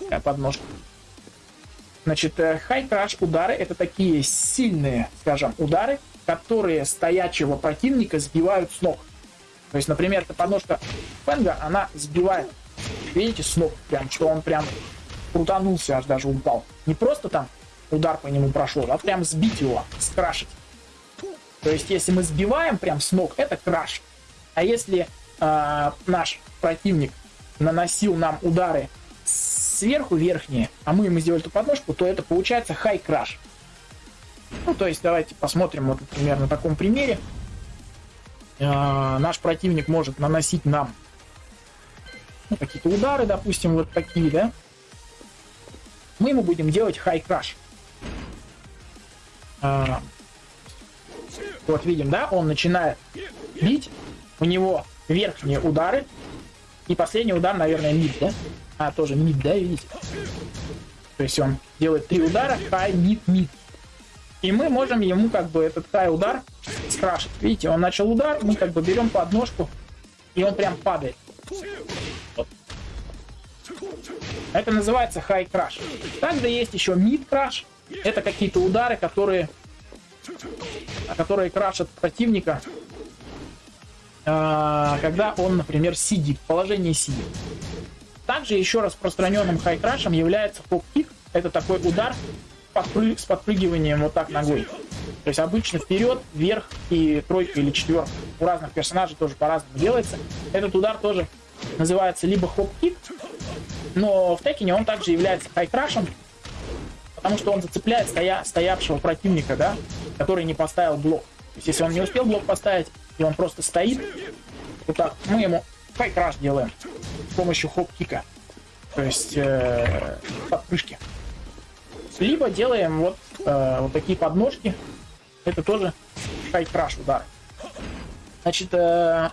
Такая подножка. Значит, high crash удары это такие сильные, скажем, удары, которые стоячего противника сбивают с ног. То есть, например, эта подножка Фенга, она сбивает, видите, с ног, прям, что он прям крутанулся, аж даже упал. Не просто там удар по нему прошел, а прям сбить его, скрашить. То есть, если мы сбиваем прям с ног, это краш. А если э, наш противник наносил нам удары сверху верхние, а мы ему сделали эту подножку, то это получается хай краш. Ну, то есть давайте посмотрим, вот, например, на таком примере. Э, наш противник может наносить нам ну, какие-то удары, допустим, вот такие, да. Мы ему будем делать хай краш. Вот видим, да, он начинает бить, у него верхние удары. И последний удар, наверное, мид, да? А, тоже мид, да, видите? То есть он делает три удара, хай, мид, мид. И мы можем ему как бы этот хай удар скрашить. Видите, он начал удар, мы как бы берем подножку, и он прям падает. Вот. Это называется хай краш. Также есть еще мид краш. Это какие-то удары, которые, которые крашат противника а, когда он, например, сидит, в положении сидит. Также еще распространенным хайкрашем является хоп-кик. Это такой удар с подпрыгиванием вот так ногой. То есть обычно вперед, вверх и тройка или четверка. У разных персонажей тоже по-разному делается. Этот удар тоже называется либо хоп-кик, но в Текине он также является хайкрашем, потому что он зацепляет стоя, стоявшего противника, да, который не поставил блок. То есть если он не успел блок поставить, и он просто стоит. Вот так. Мы ему файкраш делаем с помощью хоп-кика. То есть э, подпрыжки. Либо делаем вот, э, вот такие подножки. Это тоже хай-краш удар. Значит, э,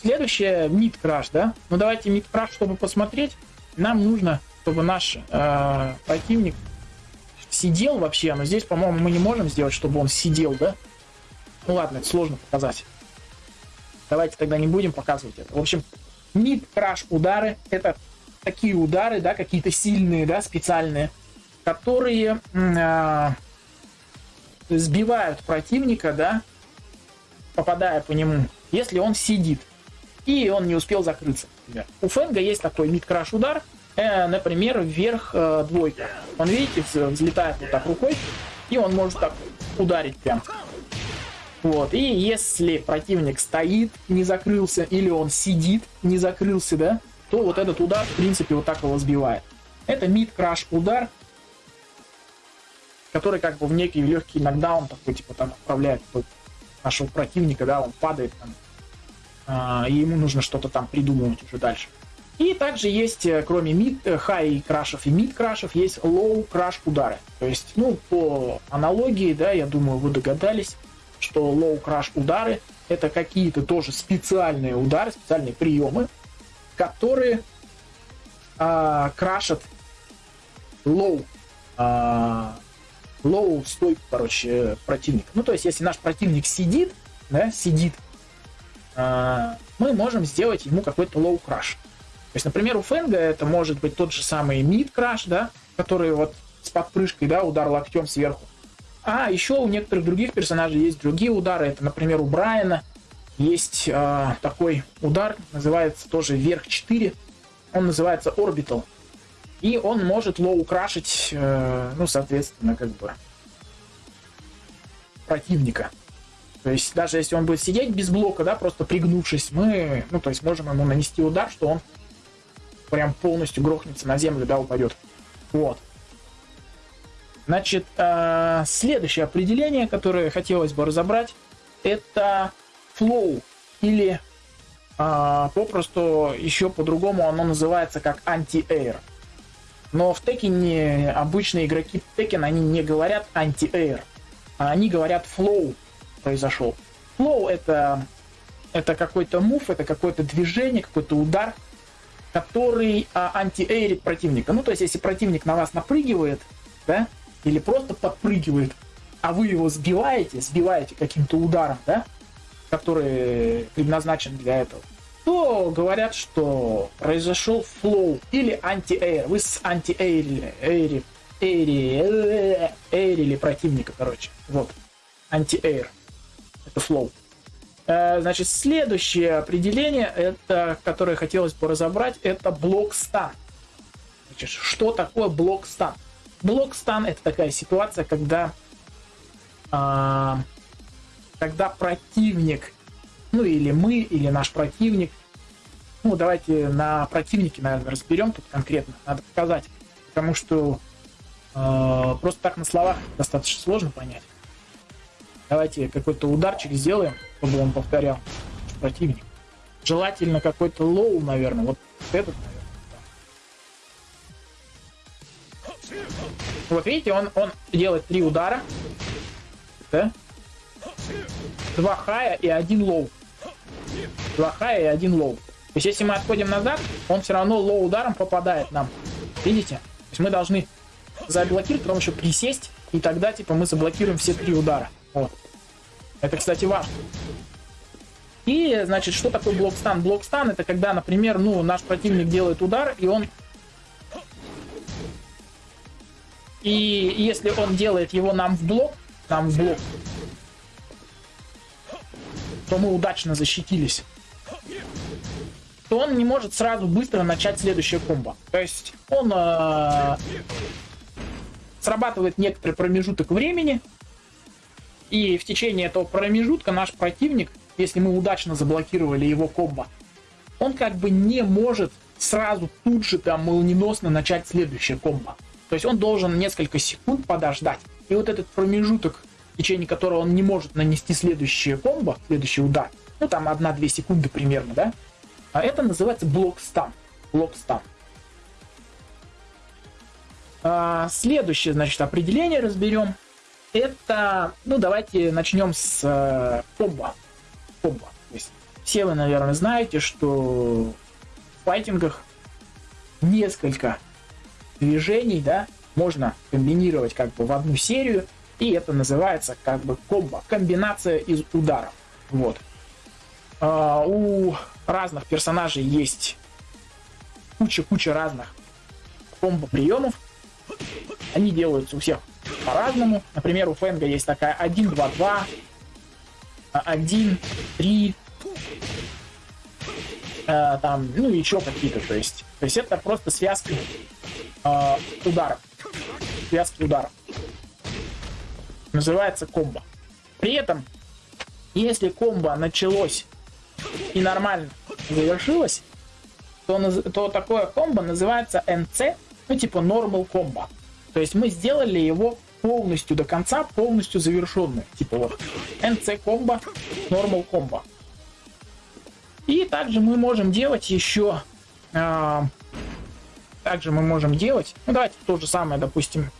следующее мид-краш, да? Ну давайте мид-краш, чтобы посмотреть. Нам нужно, чтобы наш э, противник сидел вообще. Но здесь, по-моему, мы не можем сделать, чтобы он сидел, да? Ну ладно, это сложно показать. Давайте тогда не будем показывать это. В общем, мид-краш удары это такие удары, да, какие-то сильные, да, специальные, которые э, сбивают противника, да, попадая по нему, если он сидит и он не успел закрыться. Например. У Фенга есть такой мид-краш удар, э, например, вверх э, двойка. Он, видите, взлетает вот так рукой, и он может так ударить прям. Вот, и если противник стоит, не закрылся, или он сидит, не закрылся, да, то вот этот удар, в принципе, вот так его сбивает. Это mid crush удар, который как бы в некий легкий нокдаун такой, типа, там отправляет нашего противника, да, он падает там, и ему нужно что-то там придумывать уже дальше. И также есть, э, кроме mid, э, high crush ев и mid crush ев, есть low crush удары. То есть, ну, по аналогии, да, я думаю, вы догадались, что low crush удары это какие-то тоже специальные удары, специальные приемы, которые а, крашат low а, low стойку, короче, противника. Ну, то есть, если наш противник сидит, да, сидит, а, мы можем сделать ему какой-то low crush. То есть, например, у Фенга это может быть тот же самый mid crush, да, который вот с подпрыжкой, да, удар локтем сверху. А еще у некоторых других персонажей есть другие удары. Это, например, у Брайана есть э, такой удар, называется тоже вверх 4. Он называется Orbital. И он может low крашить, э, ну, соответственно, как бы противника. То есть даже если он будет сидеть без блока, да, просто пригнувшись, мы, ну, то есть можем ему нанести удар, что он прям полностью грохнется на землю, да, упадет. Вот. Значит, э, следующее определение, которое хотелось бы разобрать, это flow или э, попросту еще по-другому оно называется как anti-air. Но в Текине обычные игроки Текен, они не говорят anti-air, а они говорят flow произошел. Flow это, это какой-то move, это какое-то движение, какой-то удар, который а, anti-air ит противника. Ну, то есть, если противник на вас напрыгивает, да, или просто подпрыгивает, а вы его сбиваете, сбиваете каким-то ударом, да, который предназначен для этого, то говорят, что произошел флоу или anti-air. Вы с anti-air или, эйри, эйри, эйрили противника, короче. Вот. Анти-эйр. Флоу. Э, значит, следующее определение, это, которое хотелось бы разобрать, это блок стан. Значит, что такое блок стан? Блок-стан это такая ситуация, когда, а, когда противник, ну или мы, или наш противник, ну давайте на противнике, наверное, разберем тут конкретно, надо показать, потому что а, просто так на словах достаточно сложно понять. Давайте какой-то ударчик сделаем, чтобы он повторял противник. Желательно какой-то low, наверное, вот этот, наверное. Вот видите, он, он делает три удара. Да? Два хая и один лоу. Два хая и один лоу. То есть если мы отходим назад, он все равно low ударом попадает нам. Видите? То есть мы должны заблокировать, потом еще присесть, и тогда типа мы заблокируем все три удара. Вот. Это, кстати, важно. И, значит, что такое blockstun? Blockstun это когда, например, ну, наш противник делает удар, и он И если он делает его нам в блок, нам в блок, то мы удачно защитились, то он не может сразу быстро начать следующее комбо. То есть он э, срабатывает некоторый промежуток времени, и в течение этого промежутка наш противник, если мы удачно заблокировали его комбо, он как бы не может сразу тут же там молниеносно начать следующее комбо. То есть он должен несколько секунд подождать. И вот этот промежуток, в течение которого он не может нанести следующее комбо, следующий удар, ну там 1-2 секунды примерно, да, а это называется блок стан. Блок стан. А, следующее, значит, определение разберем. Это, ну, давайте начнем с э, комбо. Комбо. Все вы, наверное, знаете, что в файтингах несколько движений, да, можно комбинировать как бы в одну серию, и это называется как бы комбо, комбинация из ударов. Вот. А, у разных персонажей есть куча-куча разных комбо приемов. Они делаются у всех по-разному. Например, у Фэнга есть такая 1, 2, 2, 1, 3, там, ну и еще какие-то, то есть. То есть это просто связки э, ударов. Связки ударов. Называется комбо. При этом, если комбо началось и нормально завершилось, то, то такое комбо называется NC, ну типа normal комбо. То есть мы сделали его полностью до конца, полностью завершенный. Типа вот NC комбо, normal комбо. И также мы можем делать еще... Э, также мы можем делать... Ну давайте то же самое, допустим,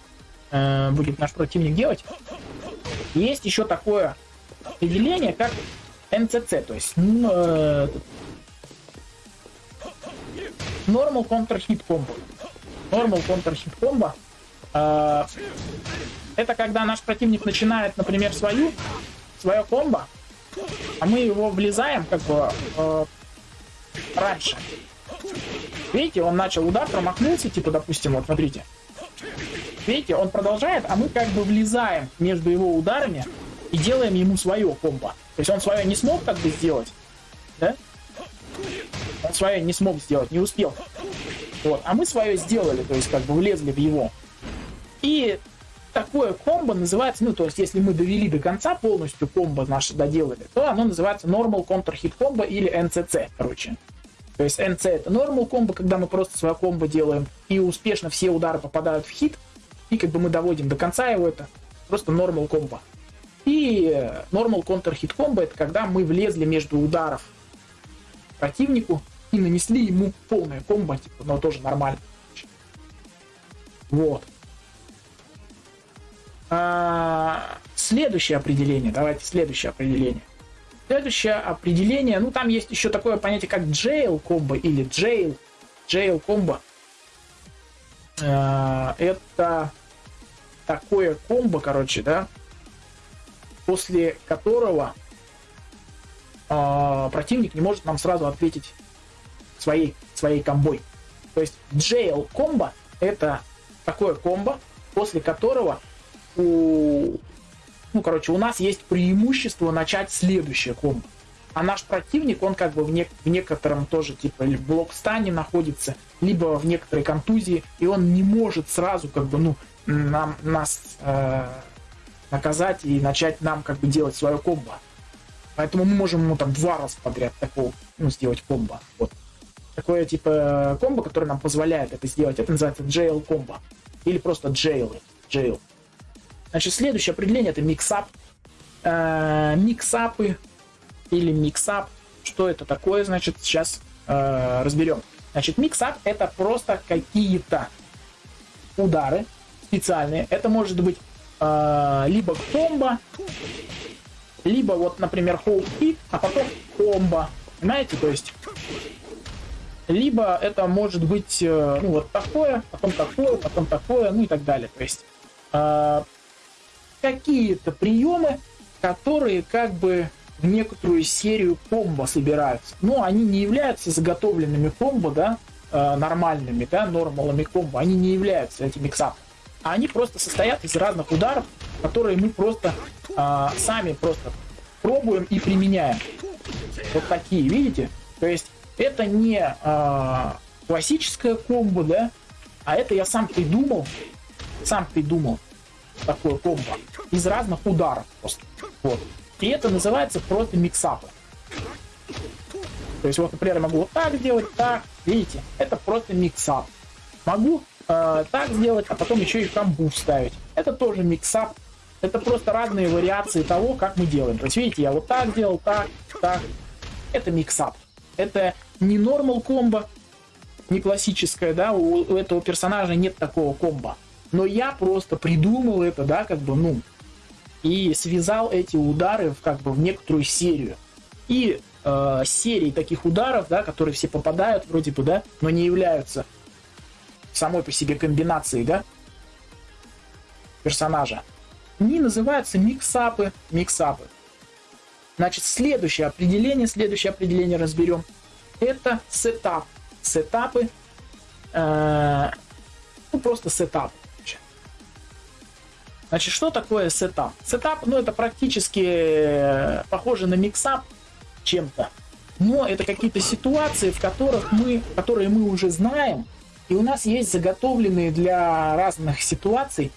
э, будет наш противник делать. Есть еще такое определение, как NCC, то есть э, Normal Counter Hit Combo. Normal Counter Hit Combo. Э, это когда наш противник начинает, например, свою, свое комбо, а мы его влезаем как бы э, раньше. Видите, он начал удар, промахнулся, типа, допустим, вот смотрите. Видите, он продолжает, а мы как бы влезаем между его ударами и делаем ему свое комбо. То есть он свое не смог так бы сделать, да? Он свое не смог сделать, не успел. Вот, а мы свое сделали, то есть как бы влезли в его. И такое комбо называется, ну, то есть если мы довели до конца полностью комбо наше доделали, то оно называется Normal Counter Hit Combo или NCC, короче. То есть NC это Normal комбо, когда мы просто свое комбо делаем, и успешно все удары попадают в хит, и как бы мы доводим до конца его, это просто Normal комбо. И Normal Counter Hit Combo это когда мы влезли между ударов противнику и нанесли ему полное комбо, типа, но тоже нормально. Вот. А, следующее определение. Давайте следующее определение. Следующее определение, ну там есть еще такое понятие, как jail комбо или jail, jail комбо. А, это такое комбо, короче, да, после которого э, противник не может нам сразу ответить своей, своей комбой. То есть jail комбо это такое комбо, после которого у, ну, короче, у нас есть преимущество начать следующее комбо. А наш противник, он как бы в, не, в некотором тоже, типа, в блокстане находится, либо в некоторой контузии, и он не может сразу, как бы, ну, нам, нас э, наказать и начать нам как бы делать свое комбо. Поэтому мы можем ему там два раза подряд такого, ну, сделать комбо. Вот. Такое типа комбо, которое нам позволяет это сделать, это называется jail комбо. Или просто jail. jail. Значит, следующее определение это миксап. Э, миксапы или миксап. Что это такое, значит, сейчас э, разберем. Значит, миксап это просто какие-то удары специальные. Это может быть э, либо комбо, либо вот, например, hold hit, а потом комбо. Понимаете? То есть либо это может быть ну, вот такое, потом такое, потом такое, ну и так далее. То есть э, какие-то приемы, которые как бы в некоторую серию комбо собираются. Но они не являются заготовленными комбо, да, э, нормальными, да, нормалами комбо. Они не являются этим миксапом а они просто состоят из разных ударов, которые мы просто э, сами просто пробуем и применяем. Вот такие, видите? То есть это не э, классическое комбо, да, а это я сам придумал, сам придумал такое комбо из разных ударов просто. Вот. И это называется просто mixup ы. То есть вот, например, я могу вот так сделать, так, видите, это просто mixup. Могу э, так сделать, а потом еще и камбу вставить. Это тоже mixup. Это просто разные вариации того, как мы делаем. То есть, видите, я вот так делал, так, так. Это mixup. Это не normal комбо, не классическое, да, у, у этого персонажа нет такого комбо. Но я просто придумал это, да, как бы, ну, и связал эти удары в, как бы, в некоторую серию. И э, серии таких ударов, да, которые все попадают вроде бы, да, но не являются самой по себе комбинацией, да, персонажа. Они называются миксапы, миксапы. Значит, следующее определение, следующее определение разберем. Это сетап. Setup ы, э, ну просто setup. Значит, что такое setup? Setup, ну это практически э, похоже на mixup чем-то. Но это какие-то ситуации, в которых мы, которые мы уже знаем, и у нас есть заготовленные для разных ситуаций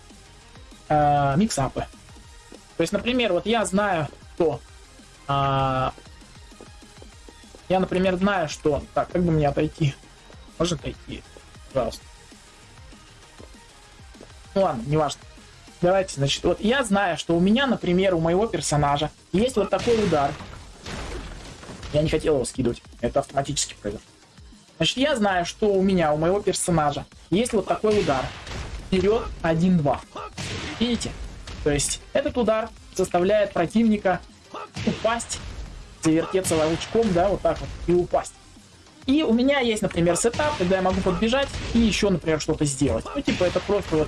э, mixup ы. То есть, например, вот я знаю, что э, я, например, знаю, что... Так, как бы мне отойти? Можно отойти? Пожалуйста. Ну ладно, неважно. Давайте, значит, вот я знаю, что у меня, например, у моего персонажа есть вот такой удар. Я не хотел его скидывать. Это автоматически произошло. Значит, я знаю, что у меня, у моего персонажа есть вот такой удар. Вперед 1-2. Видите? То есть этот удар заставляет противника упасть, завертеться волчком, да, вот так вот, и упасть. И у меня есть, например, сетап, когда я могу подбежать и еще, например, что-то сделать. Ну, типа, это просто вот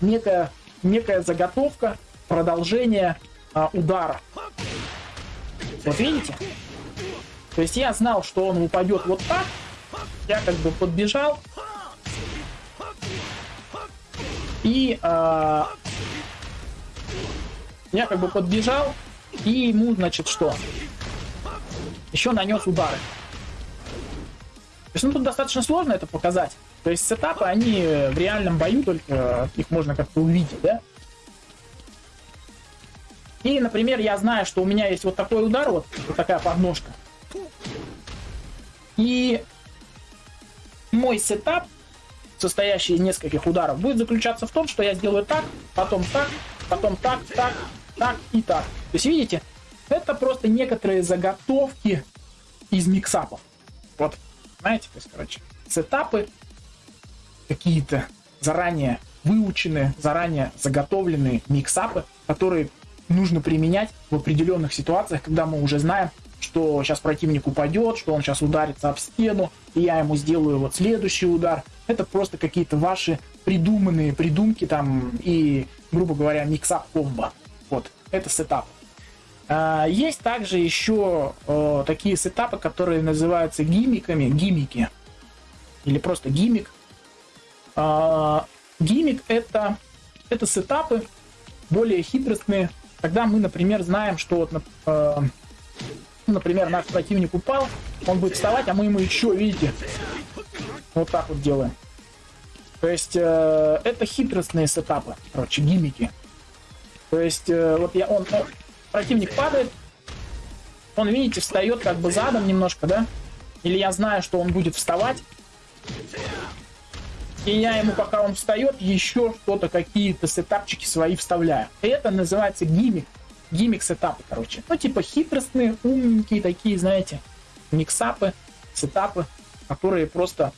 некая, некая заготовка, продолжение а, удара. Вот видите? То есть я знал, что он упадет вот так. Я как бы подбежал. И э, я как бы подбежал. И ему, значит, что? Еще нанес удары. То есть, ну, тут достаточно сложно это показать. То есть сетапы, они в реальном бою только их можно как-то увидеть, да? И, например, я знаю, что у меня есть вот такой удар, вот, вот такая подножка. И мой сетап, состоящий из нескольких ударов, будет заключаться в том, что я сделаю так, потом так, потом так, так, так и так. То есть, видите, это просто некоторые заготовки из миксапов. Вот, знаете, то есть, короче, сетапы какие-то заранее выученные, заранее заготовленные миксапы, которые нужно применять в определенных ситуациях, когда мы уже знаем, что сейчас противник упадет, что он сейчас ударится об стену, и я ему сделаю вот следующий удар. Это просто какие-то ваши придуманные придумки там и, грубо говоря, mixup комбо. Вот, это setup. А, есть также еще э, такие сетапы, которые называются гимиками, гимики, или просто gimmick. А, gimmick это, это сетапы более хитростные, когда мы, например, знаем, что вот, э, например, наш противник упал, он будет вставать, а мы ему еще, видите, вот так вот делаем. То есть э, это хитростные сетапы, короче, гимики. То есть э, вот я, он, он, противник падает, он, видите, встает как бы задом немножко, да? Или я знаю, что он будет вставать, и я ему, пока он встает, еще что-то, какие-то сетапчики свои вставляю. Это называется гиммик. Гиммик сетапы, короче. Ну, типа хитростные, умненькие такие, знаете, миксапы, сетапы, которые просто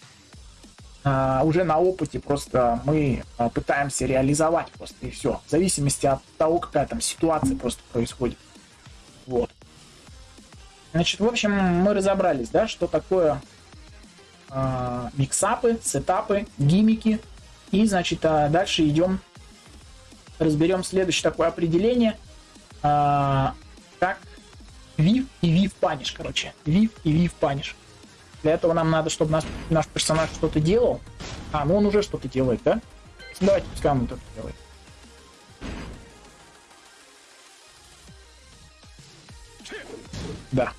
а, уже на опыте просто мы а, пытаемся реализовать просто и все. В зависимости от того, какая там ситуация просто происходит. Вот. Значит, в общем, мы разобрались, да, что такое э, миксапы, сетапы, гимики. И, значит, а дальше идем, разберем следующее такое определение, э, как вив и вив паниш, короче. Вив и вив паниш. Для этого нам надо, чтобы наш, наш персонаж что-то делал. А, ну он уже что-то делает, да? Давайте, пускай он это делает. Да.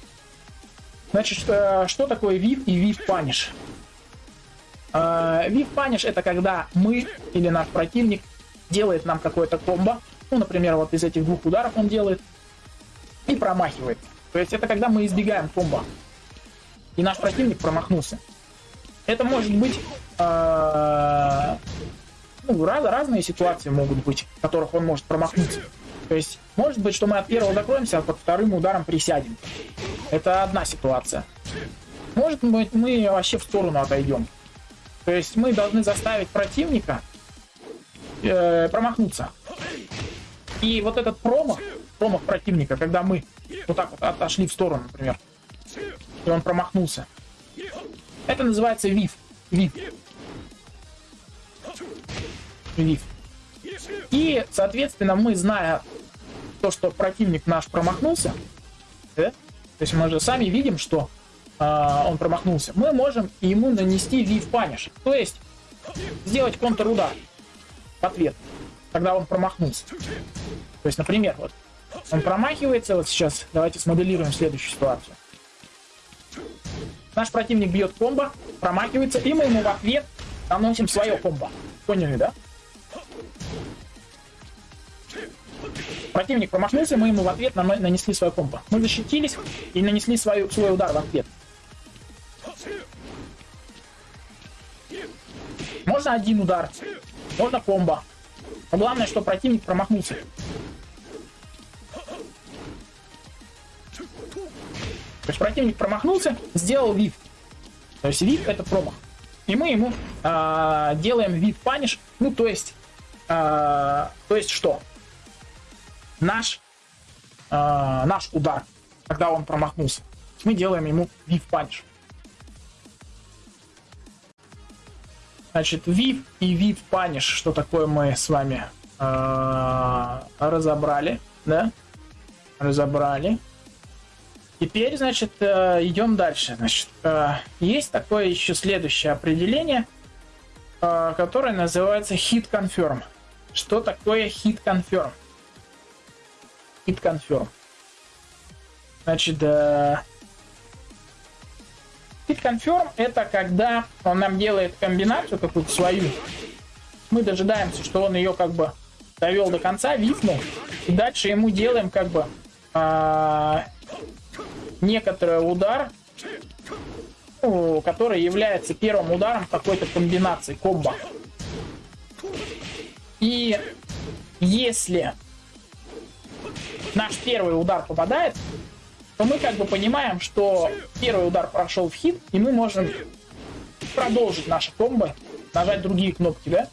Значит, что, что такое вив и вив паниш? Вив паниш это когда мы или наш противник делает нам какое-то комбо. Ну, например, вот из этих двух ударов он делает и промахивает. То есть это когда мы избегаем комбо. И наш противник промахнулся. Это может быть э, ну, раз, разные ситуации могут быть, в которых он может промахнуться. То есть, может быть, что мы от первого закроемся, а под вторым ударом присядем. Это одна ситуация. Может быть, мы вообще в сторону отойдем. То есть мы должны заставить противника э, промахнуться. И вот этот промах, промах противника, когда мы вот так вот отошли в сторону, например, и он промахнулся, это называется вив. Вив. Вив. И, соответственно, мы, зная то, что противник наш промахнулся, да? то есть мы же сами видим, что э, он промахнулся, мы можем ему нанести вив паниш. То есть сделать контрудар в ответ, когда он промахнулся. То есть, например, вот он промахивается, вот сейчас давайте смоделируем следующую ситуацию. Наш противник бьет комбо, промахивается, и мы ему в ответ наносим свое комбо. Поняли, да? Противник промахнулся, мы ему в ответ нанесли свое комбо. Мы защитились и нанесли свой, свой удар в ответ. Можно один удар, можно комбо. Но главное, что противник промахнулся. То есть противник промахнулся, сделал вид. То есть вид это промах. И мы ему э, делаем вид паниш. Ну, то есть, э, то есть что? Наш, э, наш удар, когда он промахнулся. Мы делаем ему вид паниш. Значит, вип и вид паниш, что такое мы с вами э, разобрали, да? Разобрали. Теперь, значит, э, идем дальше. Значит, э, есть такое еще следующее определение, э, которое называется hit confirm. Что такое hit confirm? Hit confirm. Значит, hit confirm это когда он нам делает комбинацию какую-то свою. Мы дожидаемся, что он ее как бы довел до конца, випнул, и дальше ему делаем как бы некоторый удар, ну, который является первым ударом какой-то комбинации, комбо. И если наш первый удар попадает, то мы как бы понимаем, что первый удар прошел в хит, и мы можем продолжить наши комбо, нажать другие кнопки, да?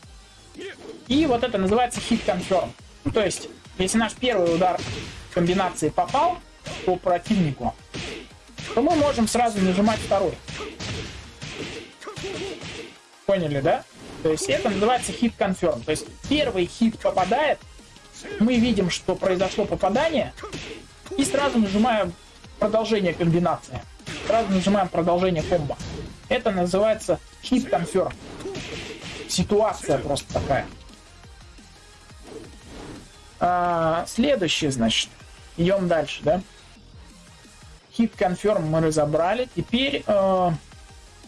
И вот это называется хит confirm. Ну, то есть, если наш первый удар комбинации попал по противнику, то мы можем сразу нажимать второй. Поняли, да? То есть это называется хит confirm. То есть первый хит попадает, мы видим, что произошло попадание, и сразу нажимаем продолжение комбинации. Сразу нажимаем продолжение комбо. Это называется хит confirm. Ситуация просто такая. А, следующее, значит. Идем дальше, да? Hit Confirm мы разобрали. Теперь э,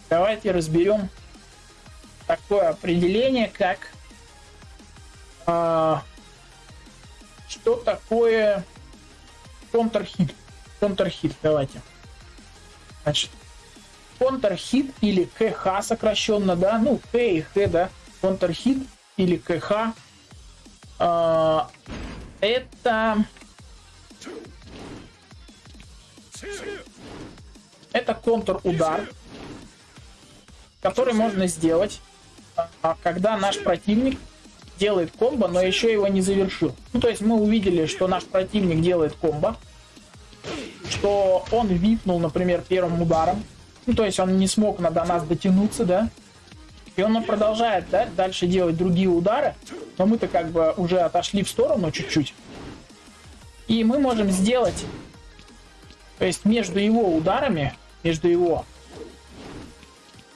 давайте разберем такое определение, как э, что такое контрхит. Контрхит, давайте. Значит, контрхит или КХ сокращенно, да, ну, К и Х, да, контрхит или КХ. Э, это это контр-удар, который можно сделать, а, когда наш противник делает комбо, но еще его не завершил. Ну, то есть мы увидели, что наш противник делает комбо, что он випнул, например, первым ударом, ну, то есть он не смог до нас дотянуться, да, и он продолжает да, дальше делать другие удары, но мы-то как бы уже отошли в сторону чуть-чуть. И мы можем сделать то есть между его ударами, между его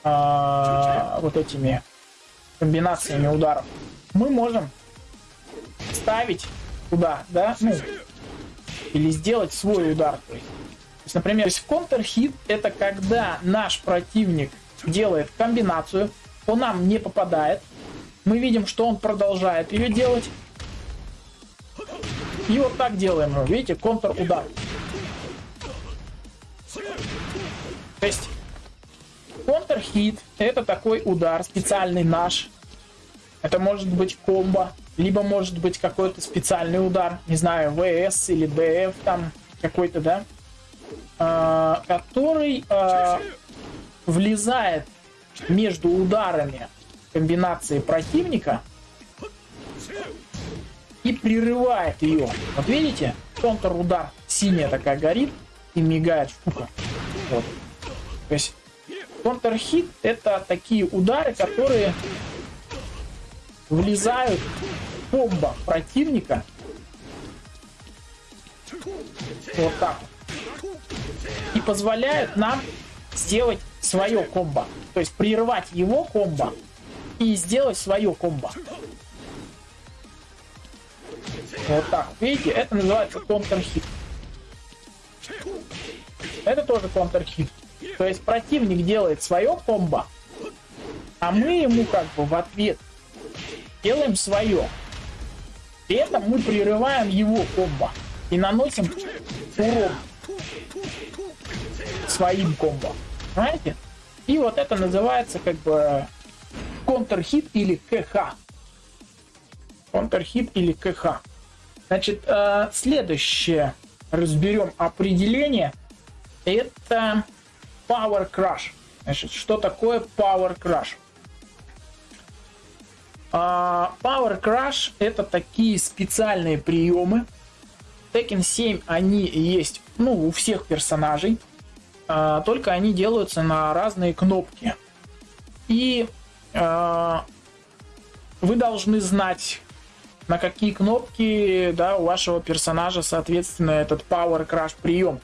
э, вот этими комбинациями ударов, мы можем ставить туда, да, ну, или сделать свой удар. То есть, то есть например, это когда наш противник делает комбинацию, по нам не попадает, мы видим, что он продолжает ее делать, и вот так делаем, видите, контр-удар. То есть контрхит это такой удар специальный наш. Это может быть комбо, либо может быть какой-то специальный удар, не знаю, ВС или ДФ там какой-то, да, а, который а, влезает между ударами комбинации противника и прерывает ее. Вот видите? Контр-удар. Синяя такая горит и мигает штука. Вот. То есть контр-хит это такие удары, которые влезают в комбо противника. Вот так. И позволяют нам сделать свое комбо. То есть прервать его комбо и сделать свое комбо. Вот так. Видите, это называется контр-хит. Это тоже контр-хит. То есть противник делает свое комбо, а мы ему как бы в ответ делаем свое. При этом мы прерываем его комбо и наносим урон своим комбо. Понимаете? И вот это называется как бы контрхит или КХ. Контрхит или КХ. Значит, э, следующее разберем определение. Это Power Crush. Значит, что такое Power Crush? Uh, Power Crush это такие специальные приемы. Tekken 7 они есть ну, у всех персонажей. Uh, только они делаются на разные кнопки. И uh, вы должны знать, на какие кнопки да, у вашего персонажа, соответственно, этот Power Crush прием.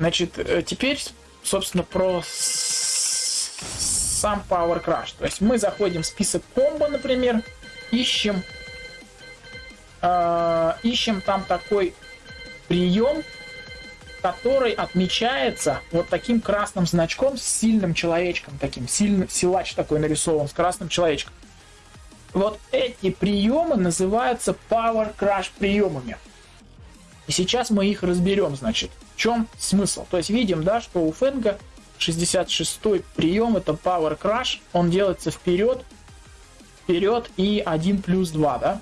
Значит, э, теперь, собственно, про сам Power Crush. То есть мы заходим в список комбо, например, ищем, э, ищем там такой прием, который отмечается вот таким красным значком с сильным человечком, таким сильный силач такой нарисован с красным человечком. Вот эти приемы называются Power Crush приемами. И сейчас мы их разберем, значит. В чем смысл? То есть видим, да, что у Фенга 66-й прием это Power Crush. Он делается вперед, вперед и 1 плюс 2, да?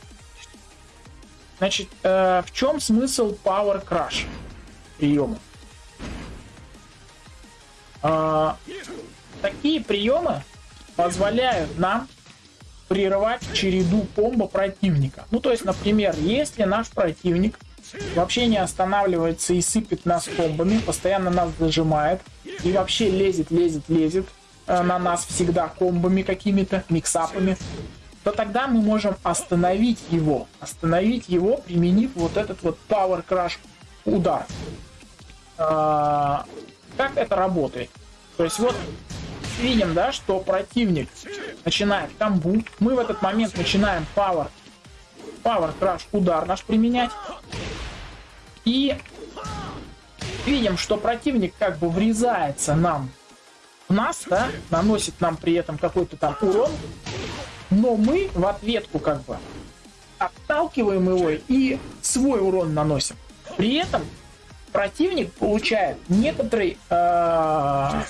Значит, э, в чем смысл Power Crush приема? Э, такие приемы позволяют нам прервать череду комбо противника. Ну, то есть, например, если наш противник вообще не останавливается и сыпет нас комбами, постоянно нас зажимает, и вообще лезет, лезет, лезет э, на нас всегда комбами какими-то, миксапами, то тогда мы можем остановить его. Остановить его, применив вот этот вот Power Crush удар. А, как это работает? То есть вот видим, да, что противник начинает камбу. Мы в этот момент начинаем power, power crash удар наш применять. И видим, что противник как бы врезается нам в нас, да, наносит нам при этом какой-то там урон, но мы в ответку как бы отталкиваем его и свой урон наносим. При этом противник получает некоторый, э,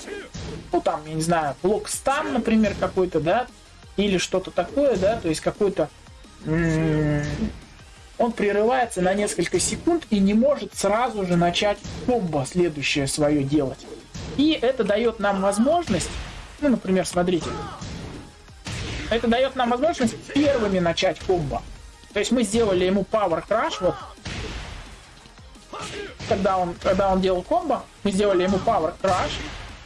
ну там, я не знаю, блок стан, например, какой-то, да, или что-то такое, да, то есть какой-то он прерывается на несколько секунд и не может сразу же начать комбо следующее свое делать. И это дает нам возможность, ну, например, смотрите, это дает нам возможность первыми начать комбо. То есть мы сделали ему Power Crash, вот, когда он, когда он делал комбо, мы сделали ему Power Crash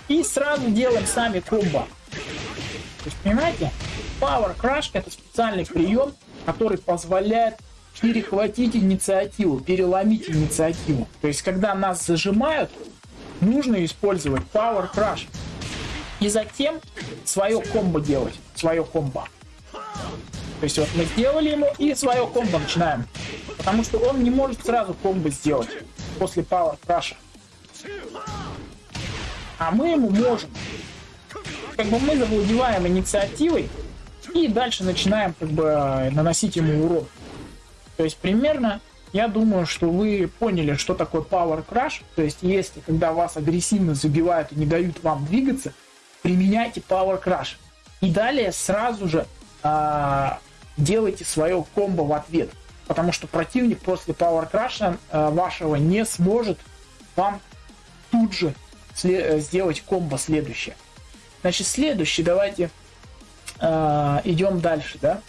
и сразу делаем сами комбо. То есть, понимаете, Power Crash это специальный прием, который позволяет перехватить инициативу, переломить инициативу. То есть, когда нас зажимают, нужно использовать Power Crush. И затем свое комбо делать. Свое комбо. То есть вот мы сделали ему и свое комбо начинаем. Потому что он не может сразу комбо сделать после Power Crush. А мы ему можем. Как бы мы завладеваем инициативой и дальше начинаем как бы наносить ему урон. То есть примерно я думаю, что вы поняли, что такое Power Crash. То есть если когда вас агрессивно забивают и не дают вам двигаться, применяйте Power Crash. И далее сразу же а, делайте свое комбо в ответ. Потому что противник после Power Crash а, вашего не сможет вам тут же сделать комбо следующее. Значит, следующий, давайте э, идем дальше, да.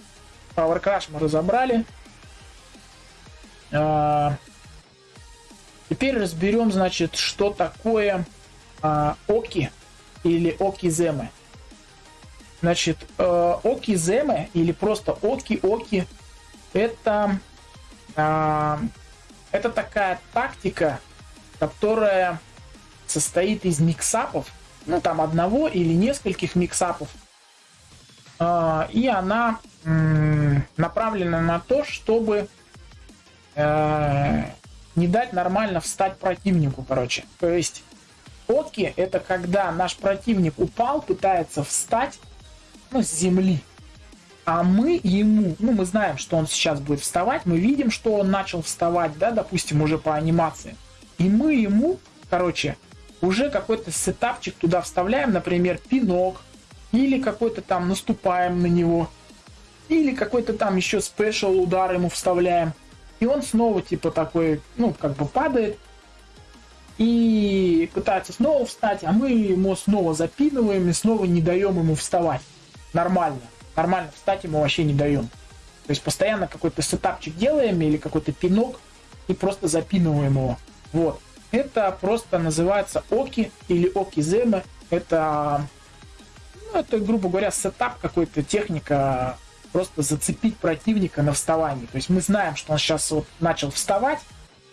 Power Crash мы разобрали. А, теперь разберем, значит, что такое а, Оки или Окиземы. Значит, э, Окиземы или просто Оки-Оки это, э, это такая тактика, которая состоит из миксапов, ну там одного или нескольких миксапов, и она направлена на то, чтобы э, не дать нормально встать противнику, короче. То есть Оки это когда наш противник упал, пытается встать, ну, с земли. А мы ему, ну, мы знаем, что он сейчас будет вставать, мы видим, что он начал вставать, да, допустим, уже по анимации. И мы ему, короче, уже какой-то сетапчик туда вставляем, например, пинок, или какой-то там наступаем на него, или какой-то там еще спешл удар ему вставляем. И он снова типа такой, ну, как бы падает, и пытается снова встать, а мы ему снова запинываем и снова не даем ему вставать нормально. Нормально встать ему вообще не даем. То есть постоянно какой-то сетапчик делаем или какой-то пинок и просто запинываем его. Вот. Это просто называется оки или окиземы. Это, ну, это, грубо говоря, сетап какой-то, техника просто зацепить противника на вставании. То есть мы знаем, что он сейчас вот начал вставать,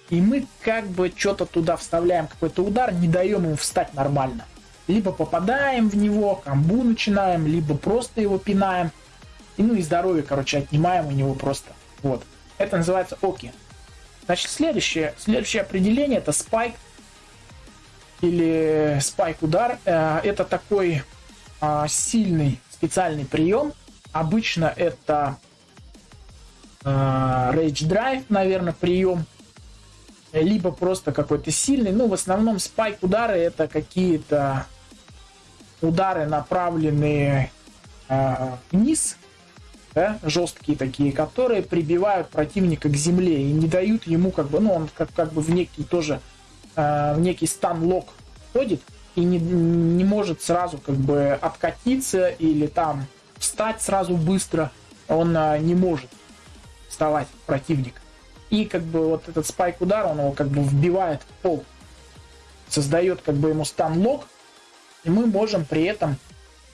и мы как бы что-то туда вставляем, какой-то удар, не даем ему встать нормально либо попадаем в него, камбу начинаем, либо просто его пинаем. И, ну и здоровье, короче, отнимаем у него просто. Вот. Это называется оки. Значит, следующее, следующее определение это спайк или спайк удар. Э, это такой а, сильный специальный прием. Обычно это а, Rage Drive, наверное, прием. Либо просто какой-то сильный. Ну, в основном спайк удары это какие-то удары направленные э, вниз, да, жесткие такие, которые прибивают противника к земле и не дают ему как бы, ну он как, как бы в некий тоже, э, в некий стан-лок ходит и не, не может сразу как бы откатиться или там встать сразу быстро, он э, не может вставать противник. И как бы вот этот спайк удар, он его как бы вбивает в пол, создает как бы ему стан-лок, и мы можем при этом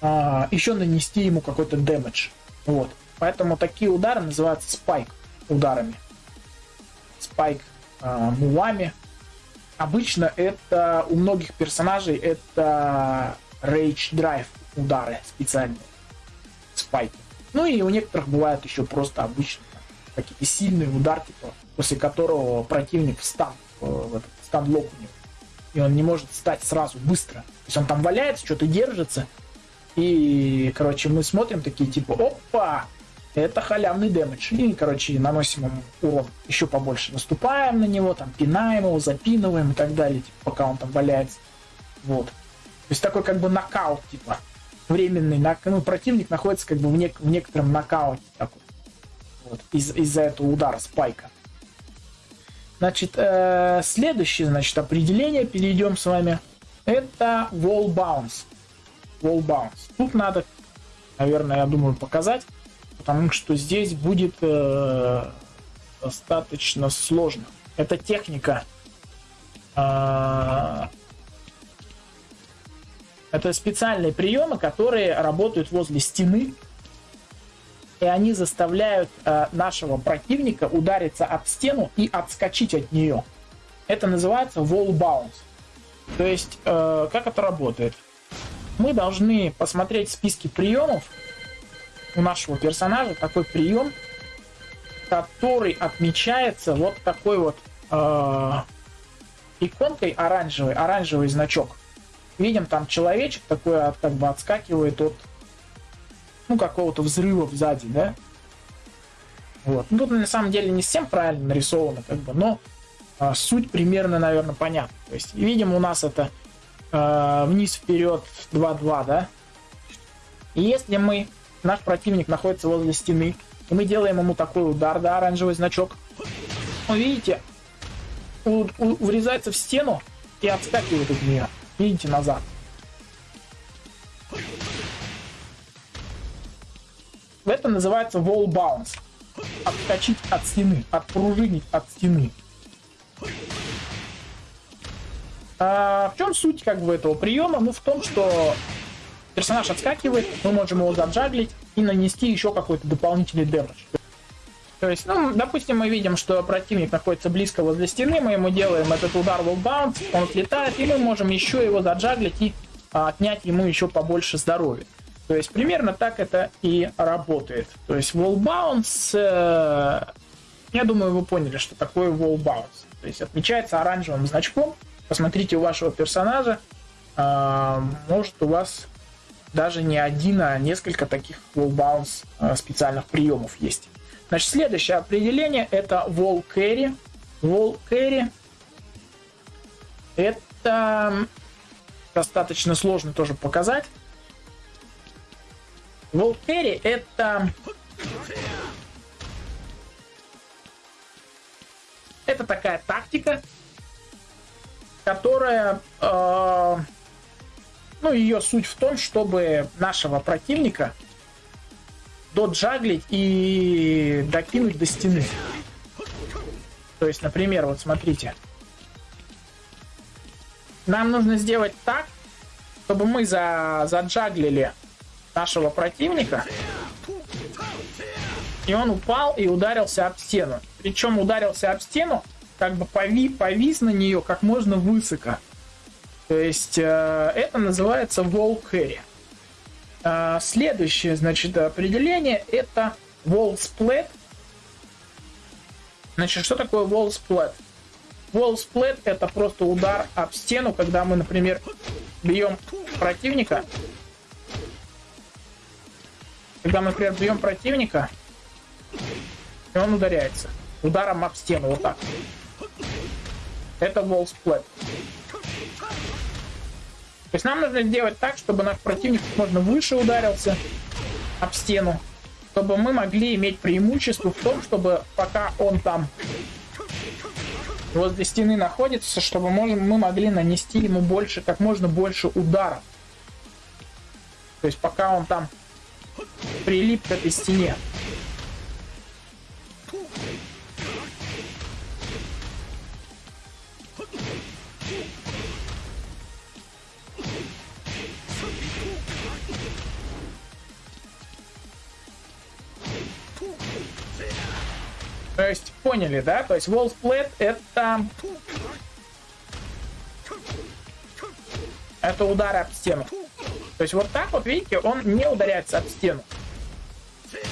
а, еще нанести ему какой-то дэмэдж. Вот. Поэтому такие удары называются спайк ударами. Спайк а, мувами. Обычно это у многих персонажей это Rage Drive удары специальные. Спайки. Ну и у некоторых бывают еще просто обычные какие-то сильные удары, типа, после которого противник встан, э, в этот стан-лок у него и он не может встать сразу, быстро. То есть он там валяется, что-то держится, и, короче, мы смотрим такие, типа, опа, это халявный дэмэдж. И, короче, наносим ему урон еще побольше. Наступаем на него, там, пинаем его, запинываем и так далее, типа, пока он там валяется. Вот. То есть такой как бы нокаут, типа, временный. Ну, противник находится как бы в, нек- в некотором нокауте такой. Вот. Из- из-за этого удара спайка. Значит, э, следующее, значит, определение перейдем с вами. Это wall bounce. Wall bounce. Тут надо, наверное, я думаю, показать, потому что здесь будет э, достаточно сложно. Это техника. Э, это специальные приемы, которые работают возле стены и они заставляют э, нашего противника удариться об стену и отскочить от нее. Это называется wall bounce. То есть, э, как это работает? Мы должны посмотреть списки приемов у нашего персонажа, такой прием, который отмечается вот такой вот э, иконкой оранжевый, оранжевый значок. Видим, там человечек такой от, как бы отскакивает от ну, какого-то взрыва сзади, да. Вот. Ну, тут на самом деле не совсем правильно нарисовано, как бы, но а, суть примерно, наверное, понятна. То есть, видим, у нас это а, вниз-вперед 2-2, да. И если мы, наш противник находится возле стены, и мы делаем ему такой удар, да, оранжевый значок, вы видите, у, у, врезается в стену и отскакивает от нее. Видите, назад. это называется wall bounce. Отскочить от стены, отпружинить от стены. А в чем суть как бы этого приема? Ну, в том, что персонаж отскакивает, мы можем его заджаглить и нанести еще какой-то дополнительный дэмэдж. То есть, ну, допустим, мы видим, что противник находится близко возле стены, мы ему делаем этот удар bounce, он отлетает, и мы можем еще его заджаглить и а, отнять ему еще побольше здоровья. То есть примерно так это и работает. То есть bounce, э, я думаю, вы поняли, что такое bounce. То есть отмечается оранжевым значком. Посмотрите у вашего персонажа, э, может у вас даже не один, а несколько таких bounce э, специальных приемов есть. Значит, следующее определение это wall carry. Wall carry это достаточно сложно тоже показать. Wall carry это... Это такая тактика, которая... Э, ну, ее суть в том, чтобы нашего противника доджаглить и докинуть до стены. То есть, например, вот смотрите. Нам нужно сделать так, чтобы мы за, заджаглили нашего противника. И он упал и ударился об стену. Причем ударился об стену, как бы пови, повис на нее как можно высоко. То есть э, это называется carry. А, следующее, значит, определение это wall split. Значит, что такое wall split? Wall split это просто удар об стену, когда мы, например, бьем противника. Когда мы, например, бьем противника, и он ударяется. Ударом об стену, вот так. Это wall split. То есть нам нужно сделать так, чтобы наш противник можно выше ударился об стену, чтобы мы могли иметь преимущество в том, чтобы пока он там возле стены находится, чтобы мы могли нанести ему больше, как можно больше ударов. То есть пока он там прилип к этой стене. Поняли, да? То есть, wall split это... Это удары об стену. То есть, вот так вот, видите, он не ударяется об стену.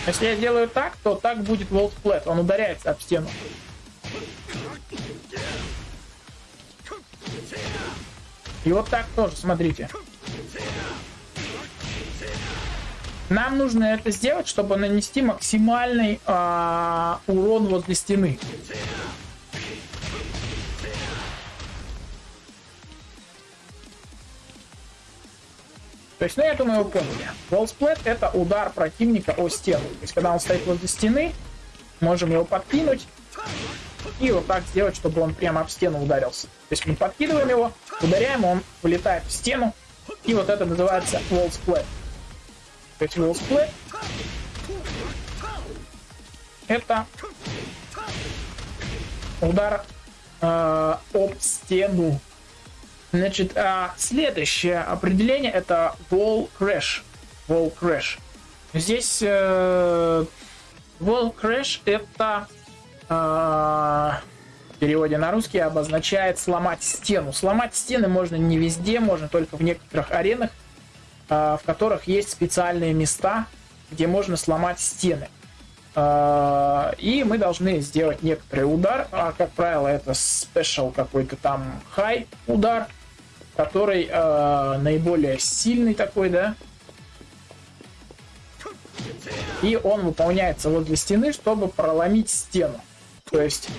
Если я делаю так, то так будет wall split. Он ударяется об стену. И вот так тоже, смотрите. Нам нужно это сделать, чтобы нанести максимальный э, урон возле стены. То есть, ну, я думаю, вы поняли. Wallsplat — это удар противника о стену. То есть, когда он стоит возле стены, можем его подкинуть и вот так сделать, чтобы он прямо об стену ударился. То есть, мы подкидываем его, ударяем, он вылетает в стену, и вот это называется Wallsplat. Festival Split. Это удар э, об стену. Значит, э, следующее определение это Wall Crash. Wall Crash. Здесь э, Wall Crash это э, в переводе на русский обозначает сломать стену. Сломать стены можно не везде, можно только в некоторых аренах. А, в которых есть специальные места, где можно сломать стены. А, и мы должны сделать некоторый удар, а как правило это special какой-то там high удар, который э, наиболее сильный такой, да. И он выполняется возле стены, чтобы проломить стену. То есть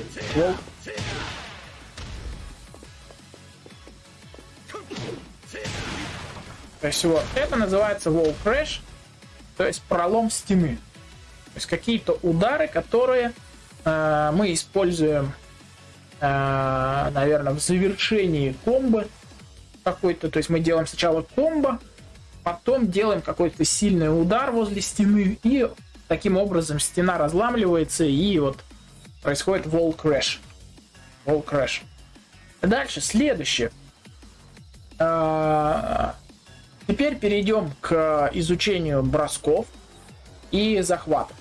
То есть вот это называется wall crash, то есть пролом стены. То есть какие-то удары, которые э, мы используем, э, наверное, в завершении комбо какой-то. То есть мы делаем сначала комбо, потом делаем какой-то сильный удар возле стены и Таким образом стена разламливается и вот происходит wall crash. Wall crash. Дальше, следующее. А, теперь перейдем к изучению бросков и захватов.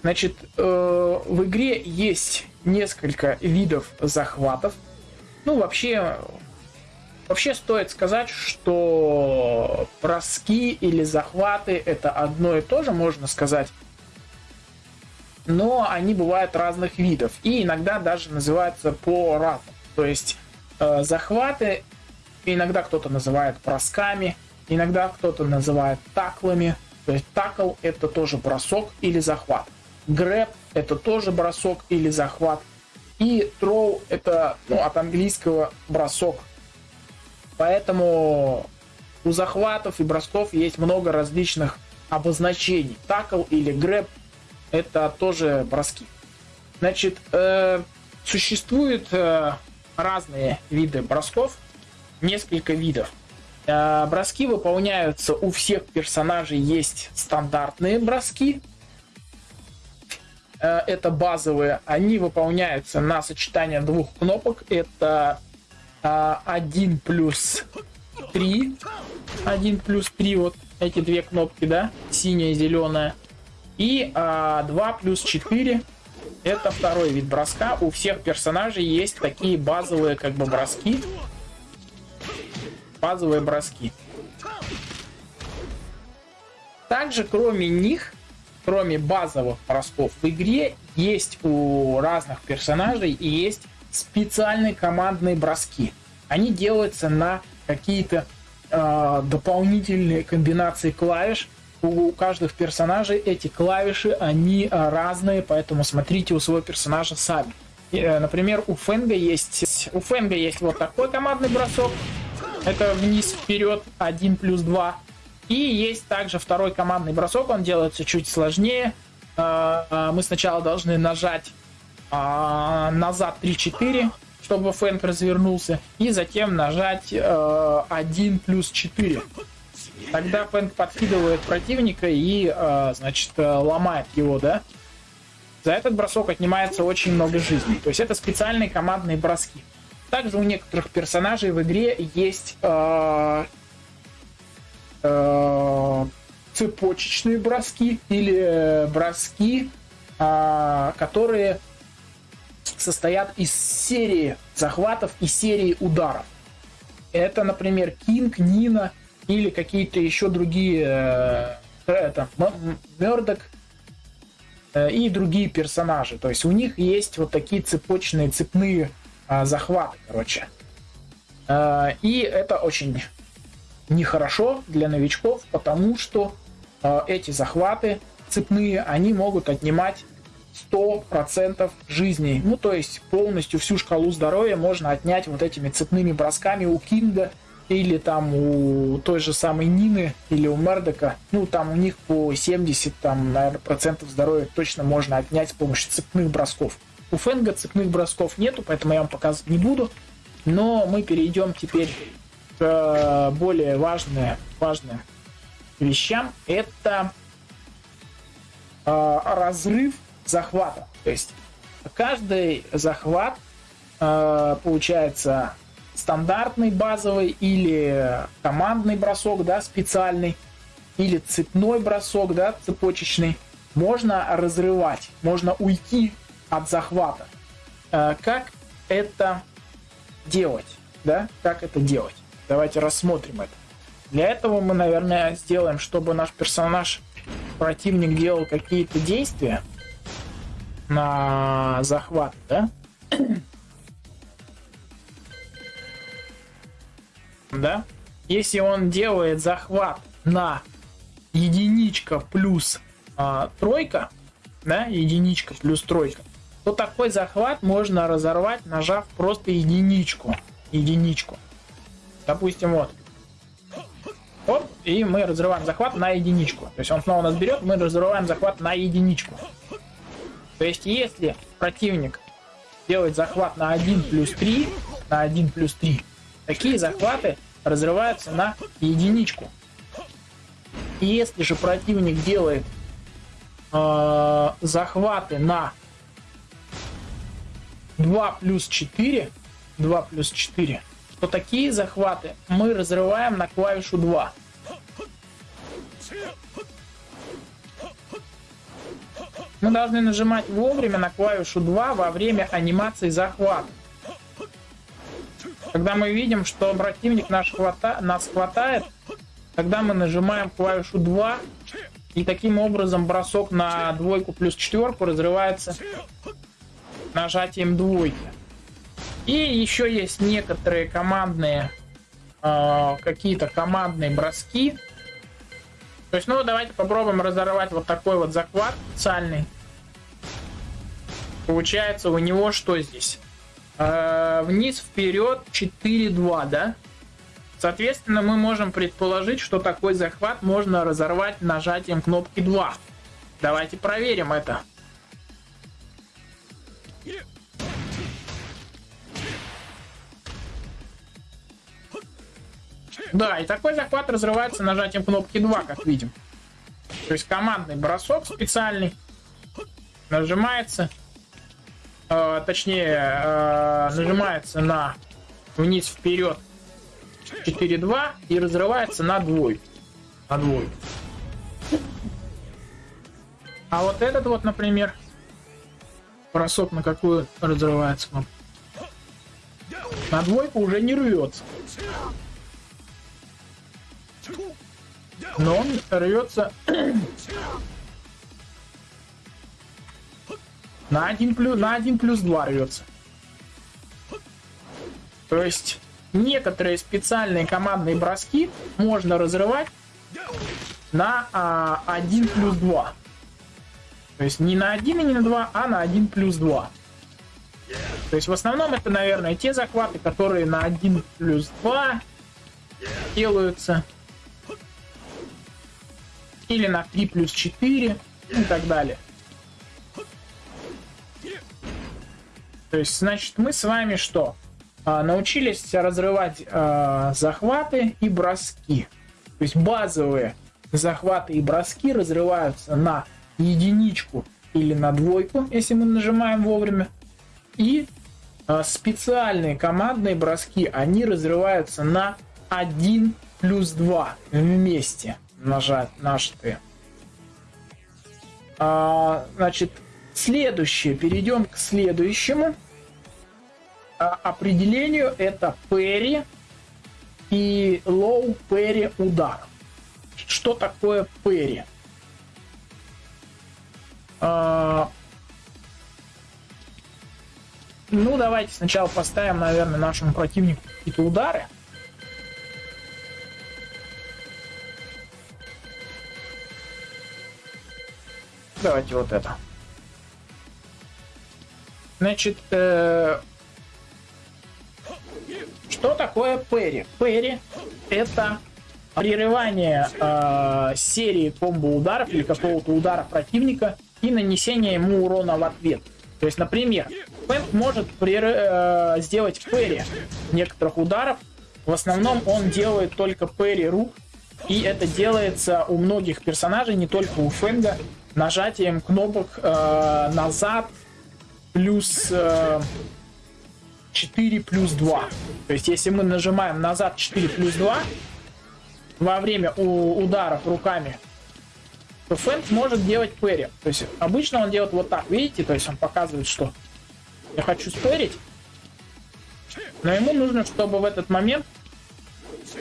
Значит, э, в игре есть несколько видов захватов. Ну, вообще, вообще стоит сказать, что броски или захваты это одно и то же, можно сказать. Но они бывают разных видов. И иногда даже называются по-разному. То есть э, захваты иногда кто-то называет бросками, иногда кто-то называет таклами. То есть такл это тоже бросок или захват. Грэб это тоже бросок или захват. И throw это ну, от английского бросок. Поэтому у захватов и бросков есть много различных обозначений. Такл или грэб это тоже броски. Значит, э, существует э, разные виды бросков, несколько видов. Э, броски выполняются у всех персонажей есть стандартные броски. Э, это базовые. Они выполняются на сочетание двух кнопок. Это 1 э, плюс 3. 1 плюс 3, вот эти две кнопки, да, синяя и зеленая. И 2 плюс 4 это второй вид броска. У всех персонажей есть такие базовые как бы броски. Базовые броски. Также, кроме них, кроме базовых бросков в игре, есть у разных персонажей и есть специальные командные броски. Они делаются на какие-то э, дополнительные комбинации клавиш, у каждых персонажей эти клавиши, они а, разные, поэтому смотрите у своего персонажа сами. Э, например, у Фенга есть, у Фенга есть вот такой командный бросок. Это вниз, вперед, 1 плюс 2. И есть также второй командный бросок, он делается чуть сложнее. А, а, мы сначала должны нажать назад 3-4, чтобы Фэнк развернулся, и затем нажать 1 э, плюс 4. Тогда Фэнк подкидывает противника и, э, значит, э, ломает его, да? За этот бросок отнимается очень много жизней. То есть это специальные командные броски. Также у некоторых персонажей в игре есть э, э, цепочечные броски или броски, э, которые состоят из серии захватов и серии ударов. Это, например, Кинг, Нина или какие-то еще другие э, это, Мердок э, и другие персонажи. То есть у них есть вот такие цепочные, цепные э, захваты, короче. Э, и это очень нехорошо для новичков, потому что э, эти захваты цепные, они могут отнимать 100% жизни. Ну, то есть полностью всю шкалу здоровья можно отнять вот этими цепными бросками у Кинга или там у той же самой Нины или у Мердока, ну там у них по 70 там, наверное, процентов здоровья точно можно отнять с помощью цепных бросков. У Фенга цепных бросков нету, поэтому я вам показывать не буду. Но мы перейдем теперь к э, более важным, важным вещам. Это э, разрыв захвата. То есть каждый захват э, получается стандартный базовый или командный бросок, да, специальный, или цепной бросок, да, цепочечный, можно разрывать, можно уйти от захвата. Э, как это делать, да, как это делать? Давайте рассмотрим это. Для этого мы, наверное, сделаем, чтобы наш персонаж, противник делал какие-то действия на захват, да? да, если он делает захват на единичка плюс а, тройка, да, единичка плюс тройка, то такой захват можно разорвать, нажав просто единичку. Единичку. Допустим, вот. Оп, и мы разрываем захват на единичку. То есть он снова нас берет, мы разрываем захват на единичку. То есть если противник делает захват на 1 плюс 3, на 1 плюс 3, Такие захваты разрываются на единичку. Если же противник делает э, захваты на 2 плюс 4, 2 плюс 4, то такие захваты мы разрываем на клавишу 2. Мы должны нажимать вовремя на клавишу 2 во время анимации захвата. Когда мы видим, что противник наш хвата... нас хватает, тогда мы нажимаем клавишу 2, и таким образом бросок на двойку плюс четверку разрывается нажатием двойки. И еще есть некоторые командные, э, какие-то командные броски, то есть, ну, давайте попробуем разорвать вот такой вот захват специальный. Получается у него что здесь? Э, вниз, вперед, 4-2, да? Соответственно, мы можем предположить, что такой захват можно разорвать нажатием кнопки 2. Давайте проверим это. Да, и такой захват разрывается нажатием кнопки 2, как видим. То есть командный бросок специальный нажимается, э, точнее, э, нажимается на вниз вперед 4-2 и разрывается на двойку. На двойку. А вот этот вот, например, бросок на какую разрывается кнопку? На двойку уже не рвется. Но он рвется на 1 плюс, на 1 плюс 2 рвется. То есть некоторые специальные командные броски можно разрывать на а, 1 плюс 2. То есть не на 1 и не на 2, а на 1 плюс 2. То есть в основном это, наверное, те захваты, которые на 1 плюс 2 делаются или на 3 плюс 4 и так далее. То есть, значит, мы с вами что? А, научились разрывать а, захваты и броски. То есть базовые захваты и броски разрываются на единичку или на двойку, если мы нажимаем вовремя. И а, специальные командные броски, они разрываются на 1 плюс 2 вместе нажать нажатые. А, значит, следующее. Перейдем к следующему а, определению. Это перри и low перри удар. Что такое перри? А, ну, давайте сначала поставим, наверное, нашему противнику какие-то удары. Давайте вот это. Значит, э, что такое Перри? Перри это прерывание э, серии комбо-ударов или какого-то удара противника и нанесение ему урона в ответ. То есть, например, Пэнк может прер... э, сделать Перри некоторых ударов. В основном он делает только Перри рук. И это делается у многих персонажей, не только у Фэнга нажатием кнопок э, назад плюс э, 4 плюс 2. То есть, если мы нажимаем назад 4 плюс 2 во время у ударов руками, то Фэнк может делать перри. То есть, обычно он делает вот так, видите? То есть, он показывает, что я хочу спэрить, но ему нужно, чтобы в этот момент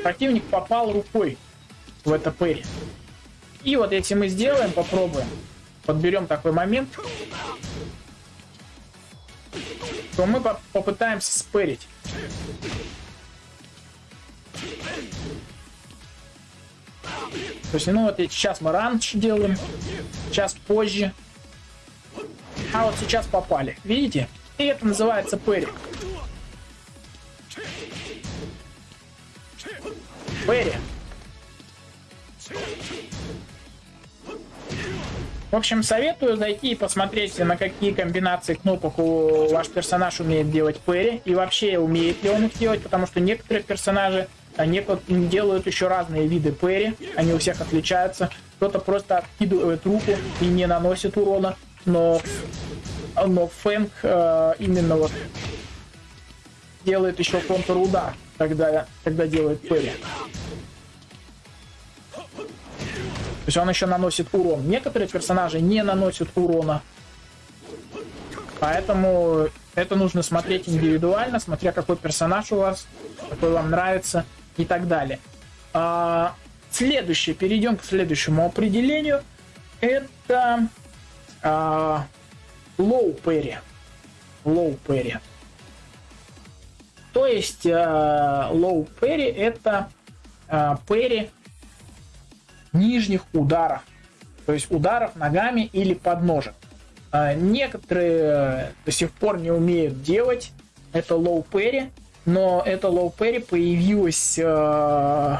противник попал рукой в это перри. И вот если мы сделаем, попробуем, подберем такой момент, то мы по попытаемся спэрить. То есть, ну вот сейчас мы раньше делаем, сейчас позже. А вот сейчас попали. Видите? И это называется перри. Перри. В общем, советую зайти и посмотреть, на какие комбинации кнопок у ваш персонаж умеет делать Перри, и вообще умеет ли он их делать, потому что некоторые персонажи они делают еще разные виды Перри, они у всех отличаются. кто-то просто откидывает руку и не наносит урона, но, но Фэнк э, именно вот делает еще контрудар, когда, когда делает Перри. Есть он еще наносит урон. Некоторые персонажи не наносят урона. Поэтому это нужно смотреть индивидуально, смотря какой персонаж у вас, какой вам нравится и так далее. А, следующее, перейдем к следующему определению. Это а, low parry. Low parry. То есть а, low parry это а, parry нижних ударов. То есть ударов ногами или подножек. А, некоторые до сих пор не умеют делать это low parry, но это low parry появилось э,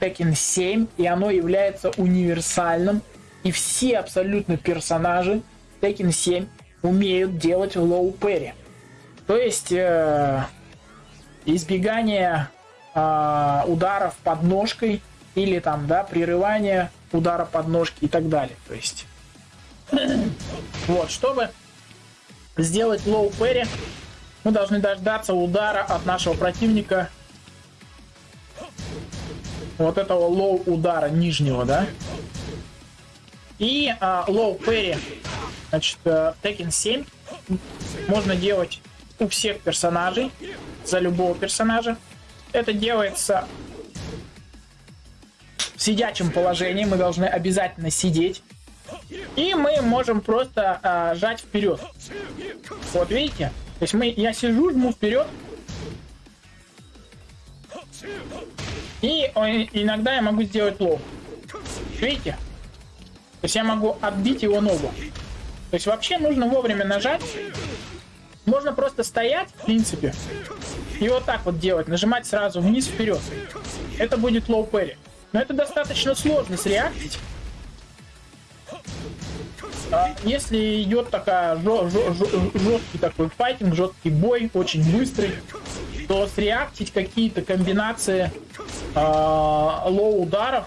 Tekken 7, и оно является универсальным, и все абсолютно персонажи Tekken 7 умеют делать low parry. То есть э, избегание э, ударов подножкой или там, да, прерывание удара подножки и так далее. То есть вот, чтобы сделать low parry, мы должны дождаться удара от нашего противника. Вот этого low удара нижнего, да? И а, low parry, значит, uh, Tekken 7 можно делать у всех персонажей, за любого персонажа. Это делается сидячем положении, мы должны обязательно сидеть. И мы можем просто а, жать вперед. Вот видите? То есть мы, я сижу, жму вперед. И иногда я могу сделать лоб. Видите? То есть я могу отбить его ногу. То есть вообще нужно вовремя нажать. Можно просто стоять, в принципе, и вот так вот делать. Нажимать сразу вниз вперед. Это будет low parry. Но это достаточно сложно среактить. А если идет такая жесткий такой файтинг, жесткий бой, очень быстрый, то среактить какие-то комбинации э, low ударов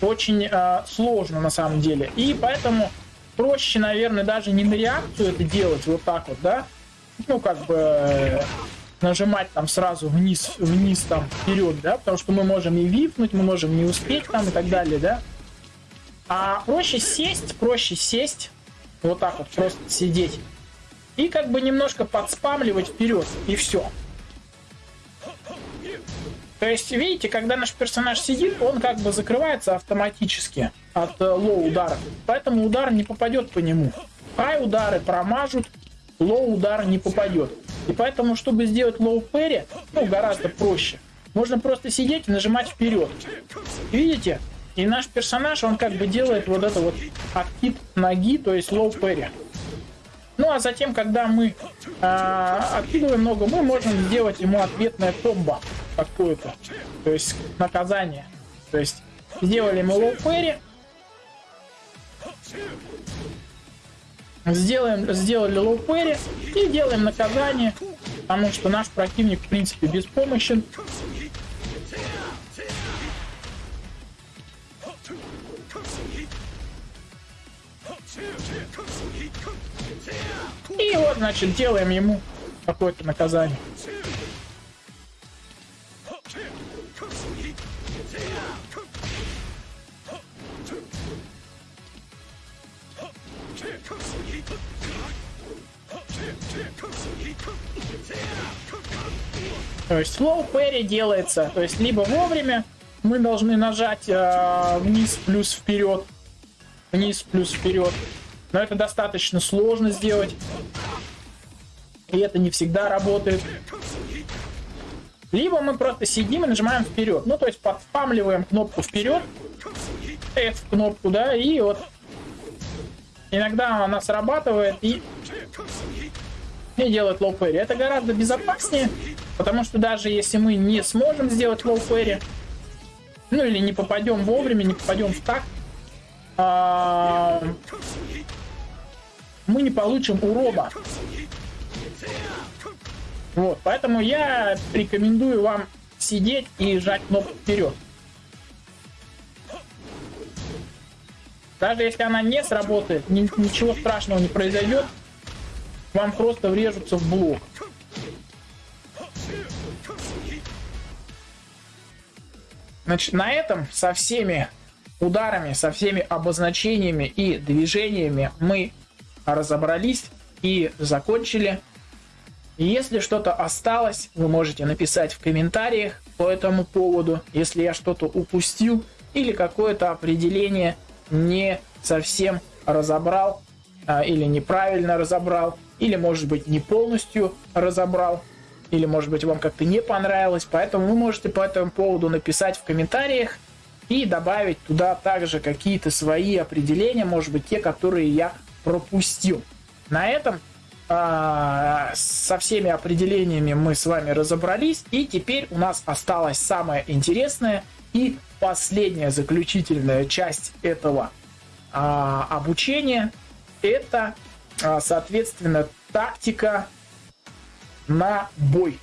очень э, сложно на самом деле. И поэтому проще, наверное, даже не на реакцию это делать вот так вот, да, ну как бы нажимать там сразу вниз, вниз там вперед, да, потому что мы можем и вифнуть, мы можем не успеть там и так далее, да. А проще сесть, проще сесть, вот так вот просто сидеть. И как бы немножко подспамливать вперед, и все. То есть, видите, когда наш персонаж сидит, он как бы закрывается автоматически от э, low удара. Поэтому удар не попадет по нему. Хай удары промажут, low удар не попадет. И поэтому, чтобы сделать low parry, ну, гораздо проще. Можно просто сидеть и нажимать вперед. Видите? И наш персонаж, он как бы делает вот это вот откид ноги, то есть low parry. Ну а затем, когда мы э, откидываем ногу, мы можем сделать ему ответное комбо какое-то. То есть наказание. То есть сделали ему low parry. Сделаем, сделали low parry и делаем наказание. Потому что наш противник, в принципе, беспомощен. И вот, значит, делаем ему какое-то наказание. То есть slow parry делается, то есть либо вовремя мы должны нажать э, вниз плюс вперед, вниз плюс вперед, но это достаточно сложно сделать. И это не всегда работает. Либо мы просто сидим и нажимаем вперед. Ну, то есть подспамливаем кнопку вперед. F кнопку, да, и вот иногда она срабатывает и, и делает low parry. Это гораздо безопаснее, потому что даже если мы не сможем сделать low parry, ну или не попадем вовремя, не попадем в так, а, мы не получим урона. Вот, поэтому я рекомендую вам сидеть и жать кнопку вперед. Даже если она не сработает, ни, ничего страшного не произойдет. Вам просто врежутся в блок. Значит, на этом со всеми ударами, со всеми обозначениями и движениями мы разобрались и закончили. Если что-то осталось, вы можете написать в комментариях по этому поводу, если я что-то упустил или какое-то определение не совсем разобрал а, или неправильно разобрал, или может быть не полностью разобрал, или может быть вам как-то не понравилось. Поэтому вы можете по этому поводу написать в комментариях и добавить туда также какие-то свои определения, может быть те, которые я пропустил. На этом а, со всеми определениями мы с вами разобрались, и теперь у нас осталась самая интересная и последняя заключительная часть этого а, обучения. Это, а, соответственно, тактика на бой.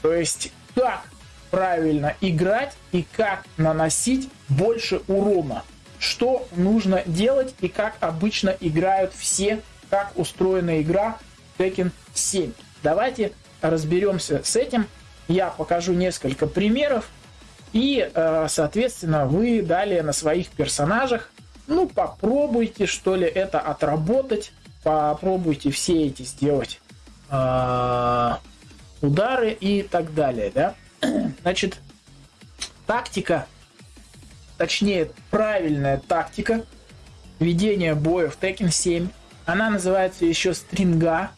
То есть, как правильно играть и как наносить больше урона. Что нужно делать и как обычно играют все, как устроена игра Tekken 7. Давайте разберемся с этим. Я покажу несколько примеров. И, э, соответственно, вы далее на своих персонажах, ну, попробуйте, что ли, это отработать. Попробуйте все эти сделать э, удары и так далее, да. Значит, тактика, точнее, правильная тактика ведения боя в Tekken 7, она называется еще стринга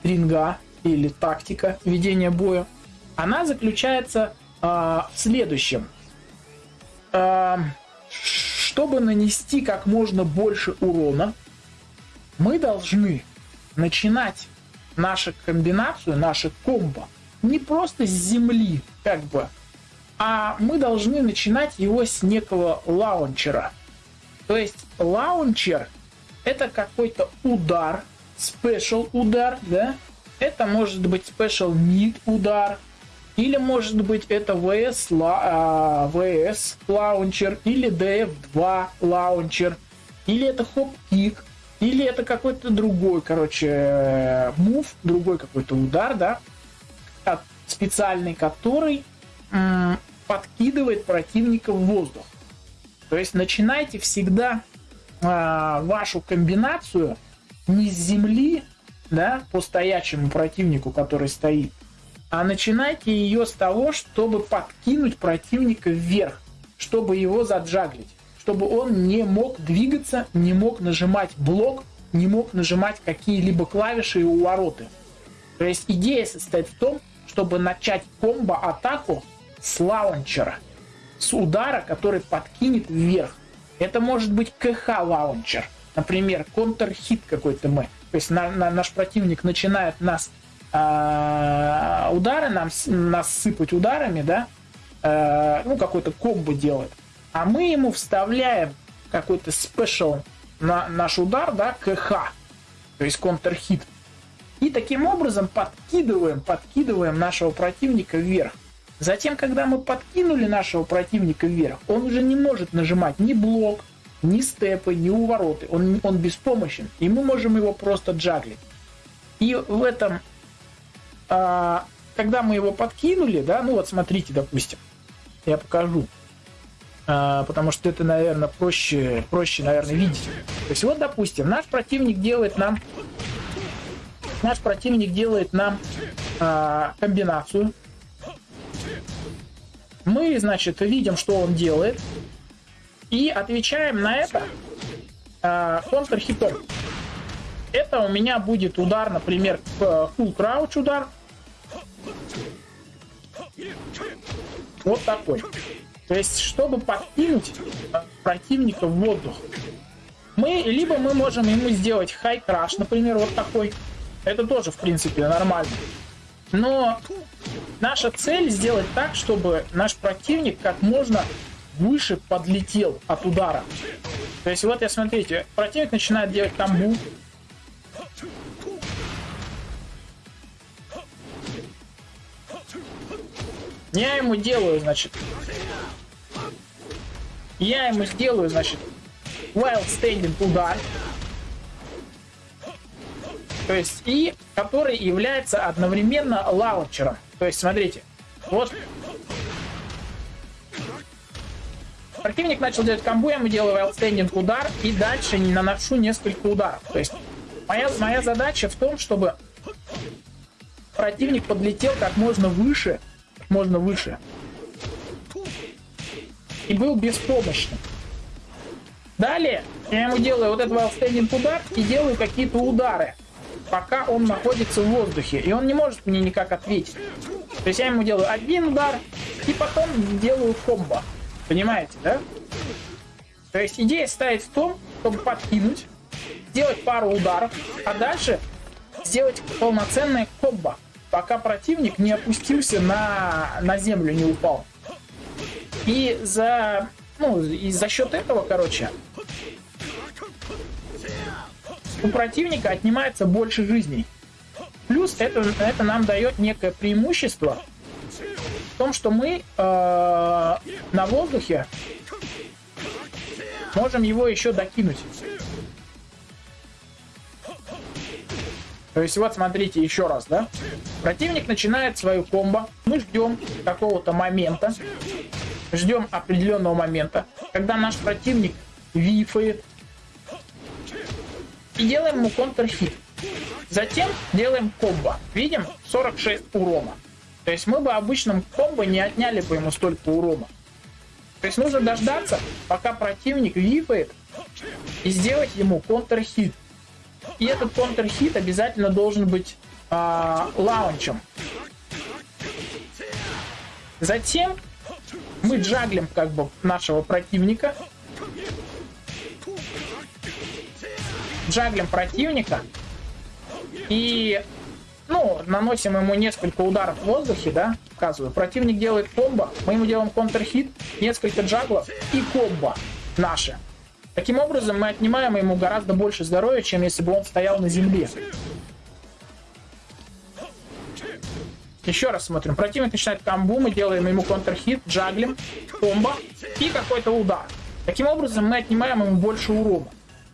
стринга или тактика ведения боя, она заключается э, в следующем. Э, чтобы нанести как можно больше урона, мы должны начинать нашу комбинацию, нашу комбо не просто с земли, как бы, а мы должны начинать его с некого лаунчера. То есть launcher это какой-то удар, special удар, да? Это может быть special mid удар, или может быть это WS, uh, WS launcher, или DF2 launcher, или это hop kick, или это какой-то другой, короче, move, другой какой-то удар, да, специальный, который подкидывает противника в воздух. То есть начинайте всегда э, вашу комбинацию не с земли, да, по стоячему противнику, который стоит, а начинайте ее с того, чтобы подкинуть противника вверх, чтобы его заджаглить, чтобы он не мог двигаться, не мог нажимать блок, не мог нажимать какие-либо клавиши и увороты. То есть идея состоит в том, чтобы начать комбо-атаку с лаунчера, с удара, который подкинет вверх. Это может быть КХ-launcher, Например, counter-hit какой-то move. То есть на, на, наш противник начинает нас э, удары, нам, нас сыпать ударами, да, э, ну, какой-то комбо делает. А мы ему вставляем какой-то special на наш удар, да, КХ, то есть контр-хит. И таким образом подкидываем, подкидываем нашего противника вверх. Затем, когда мы подкинули нашего противника вверх, он уже не может нажимать ни блок, ни степы, ни увороты. Он, он беспомощен. И мы можем его просто джаглить. И в этом, а, когда мы его подкинули, да, ну вот смотрите, допустим, я покажу. А, потому что это, наверное, проще, проще, наверное, видеть. То есть вот, допустим, наш противник делает нам наш противник делает нам а, комбинацию. Мы, значит, видим, что он делает. И отвечаем на это э, контрхитом. Это у меня будет удар, например, full crouch удар. Вот такой. То есть, чтобы подкинуть противника в воздух, мы, либо мы можем ему сделать crash, например, вот такой. Это тоже, в принципе, нормально. Но наша цель сделать так, чтобы наш противник как можно выше подлетел от удара. То есть вот я смотрите, противник начинает делать тамбу. Я ему делаю, значит. Я ему сделаю, значит, wild standing удар. То есть, и который является одновременно лаунчером. То есть, смотрите, вот Противник начал делать комбо, я ему делаю outstanding удар, и дальше не наношу несколько ударов. То есть моя, моя задача в том, чтобы противник подлетел как можно выше, можно выше, и был беспомощным. Далее я ему делаю вот этот outstanding удар и делаю какие-то удары, пока он находится в воздухе, и он не может мне никак ответить. То есть я ему делаю один удар, и потом делаю комбо. Понимаете, да? То есть идея стоит в том, чтобы подкинуть, сделать пару ударов, а дальше сделать полноценное комбо, пока противник не опустился на, на землю, не упал. И за, ну, и за счет этого, короче, у противника отнимается больше жизней. Плюс это, это нам дает некое преимущество том, что мы э, на воздухе можем его еще докинуть. То есть вот смотрите еще раз, да? Противник начинает свою комбо. Мы ждем какого-то момента. Ждем определенного момента, когда наш противник вифает. И делаем ему контрхит. Затем делаем комбо. Видим? 46 урона. То есть мы бы обычным комбо не отняли бы ему столько урона. То есть нужно дождаться, пока противник випает, и сделать ему контрхит. И этот контрхит обязательно должен быть э, лаунчем. Затем мы джаглим как бы нашего противника. Джаглим противника. И ну, наносим ему несколько ударов в воздухе, да, показываю. Противник делает комбо, мы ему делаем контрхит, несколько джаглов и комбо наши. Таким образом, мы отнимаем ему гораздо больше здоровья, чем если бы он стоял на земле. Еще раз смотрим. Противник начинает комбу, мы делаем ему контрхит, джаглим, комбо и какой-то удар. Таким образом, мы отнимаем ему больше урона.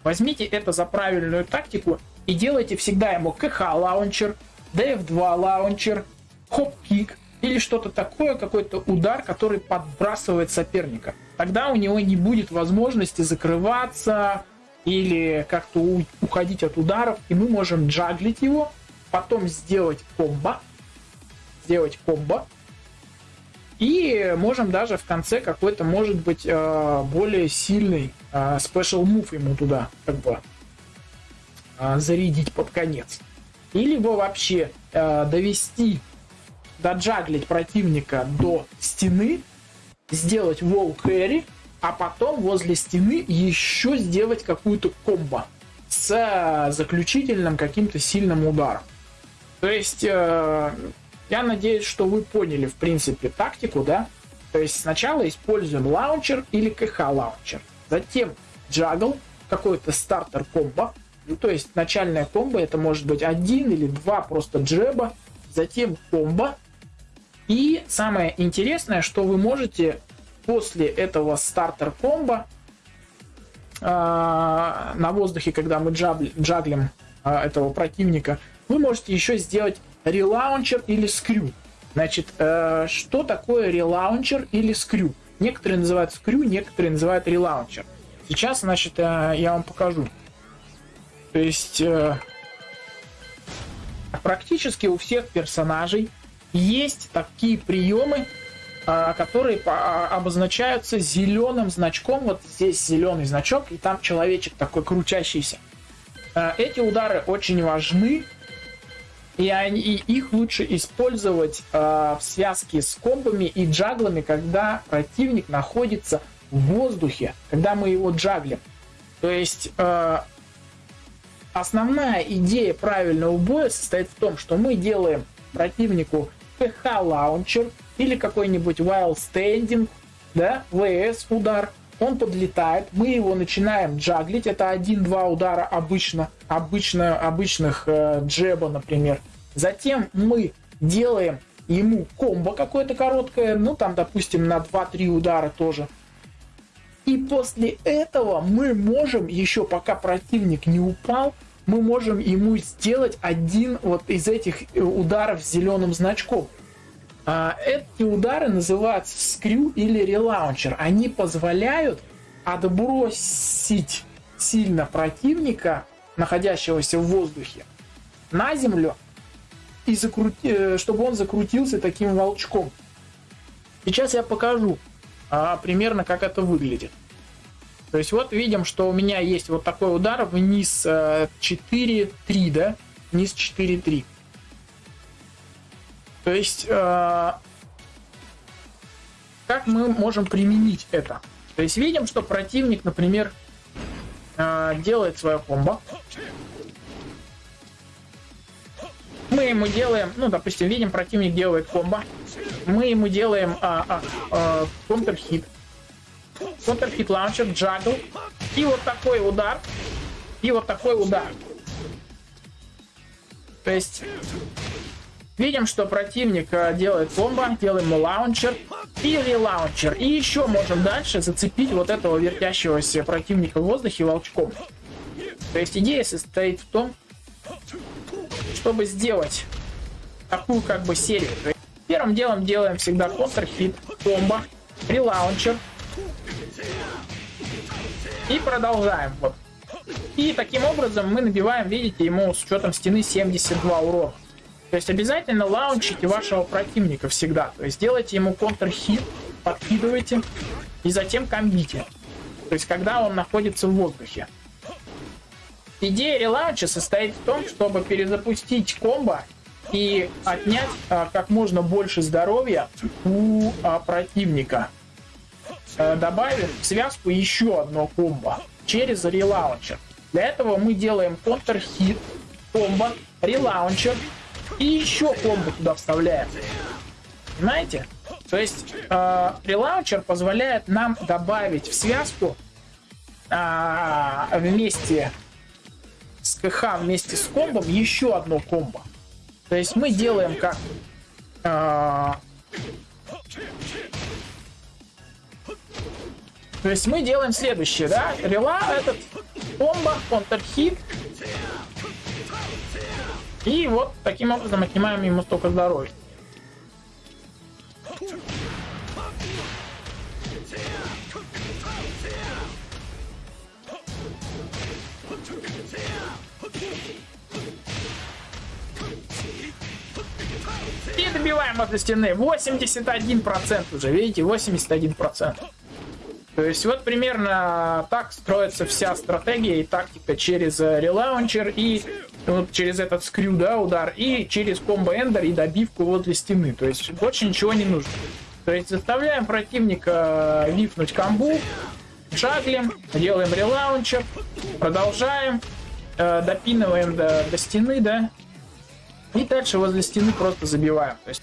Возьмите это за правильную тактику и делайте всегда ему КХ лаунчер, DF2 лаунчер, хоп-кик или что-то такое, какой-то удар, который подбрасывает соперника. Тогда у него не будет возможности закрываться или как-то уходить от ударов, и мы можем джаглить его, потом сделать комбо, сделать комбо, и можем даже в конце какой-то, может быть, э, более сильный э, special move ему туда как бы э, зарядить под конец. Или его вообще э, довести, доджаглить противника до стены, сделать вол кэрри, а потом возле стены еще сделать какую-то комбо с заключительным каким-то сильным ударом. То есть, э, я надеюсь, что вы поняли, в принципе, тактику, да? То есть сначала используем лаунчер или КХ лаунчер, затем джагл, какой-то стартер комбо, ну, то есть начальная комбо это может быть один или два просто джеба, затем комбо. И самое интересное, что вы можете после этого стартер комбо э, на воздухе, когда мы джабли, джаглим э, этого противника, вы можете еще сделать релаунчер или скрю. Значит, э, что такое релаунчер или скрю? Некоторые называют скрю, некоторые называют релаунчер. Сейчас, значит, э, я вам покажу. То есть э, практически у всех персонажей есть такие приемы, э, которые а, обозначаются зеленым значком. Вот здесь зеленый значок, и там человечек такой крутящийся. Э, эти удары очень важны, и, они, и их лучше использовать в связке с комбами и джаглами, когда противник находится в воздухе, когда мы его джаглим. То есть Основная идея правильного боя состоит в том, что мы делаем противнику ПХ лаунчер или какой-нибудь Wild Standing, да, ВС удар, он подлетает, мы его начинаем джаглить, это один-два удара обычно, обычно обычных э, джеба, например. Затем мы делаем ему комбо какое-то короткое, ну там, допустим, на 2-3 удара тоже. И после этого мы можем, еще пока противник не упал, мы можем ему сделать один вот из этих э, ударов с зеленым значком. А, эти удары называются скрю или релаунчер. Они позволяют отбросить сильно противника, находящегося в воздухе, на землю, и закрути, э, чтобы он закрутился таким волчком. Сейчас я покажу а, примерно, как это выглядит. То есть вот видим, что у меня есть вот такой удар вниз 4-3, э, да? Вниз 4-3. То есть, э, как мы можем применить это? То есть видим, что противник, например, э, делает свое комбо. Мы ему делаем, ну, допустим, видим, противник делает комбо. Мы ему делаем а, а, а, counter-hit. Counter-hit launcher, juggle. И вот такой удар. И вот такой удар. То есть видим, что противник э, делает комбо, делаем launcher и relauncher. И еще можем дальше зацепить вот этого вертящегося противника в воздухе волчком. То есть идея состоит в том, чтобы сделать такую как бы серию. Первым делом делаем всегда контр-хит, комбо, релаунчер, и продолжаем. Вот. И таким образом мы набиваем, видите, ему с учетом стены 72 урона. То есть обязательно лаунчите вашего противника всегда. То есть делайте ему контр-хит, подкидывайте и затем комбите. То есть когда он находится в воздухе. Идея релаунча состоит в том, чтобы перезапустить комбо и отнять а, как можно больше здоровья у а, противника. Э, добавим в связку еще одно комбо через релаунчер. Для этого мы делаем контр-хит, комбо, релаунчер и еще комбо туда вставляем. Знаете? То есть э, релаунчер позволяет нам добавить в связку э, вместе с КХ, вместе с комбом еще одно комбо. То есть мы делаем как э, то есть мы делаем следующее, да? Рела этот, комбо, контрхит. И вот таким образом отнимаем ему столько здоровья. И добиваем возле стены. 81% уже, видите, 81%. То есть вот примерно так строится вся стратегия и тактика через э, релаунчер и вот через этот скрю, да, удар, и через комбо эндер и добивку возле стены. То есть больше ничего не нужно. То есть заставляем противника э, лифнуть камбу, шаглим, делаем релаунчер, продолжаем, э, допинываем до, до стены, да, и дальше возле стены просто забиваем. То есть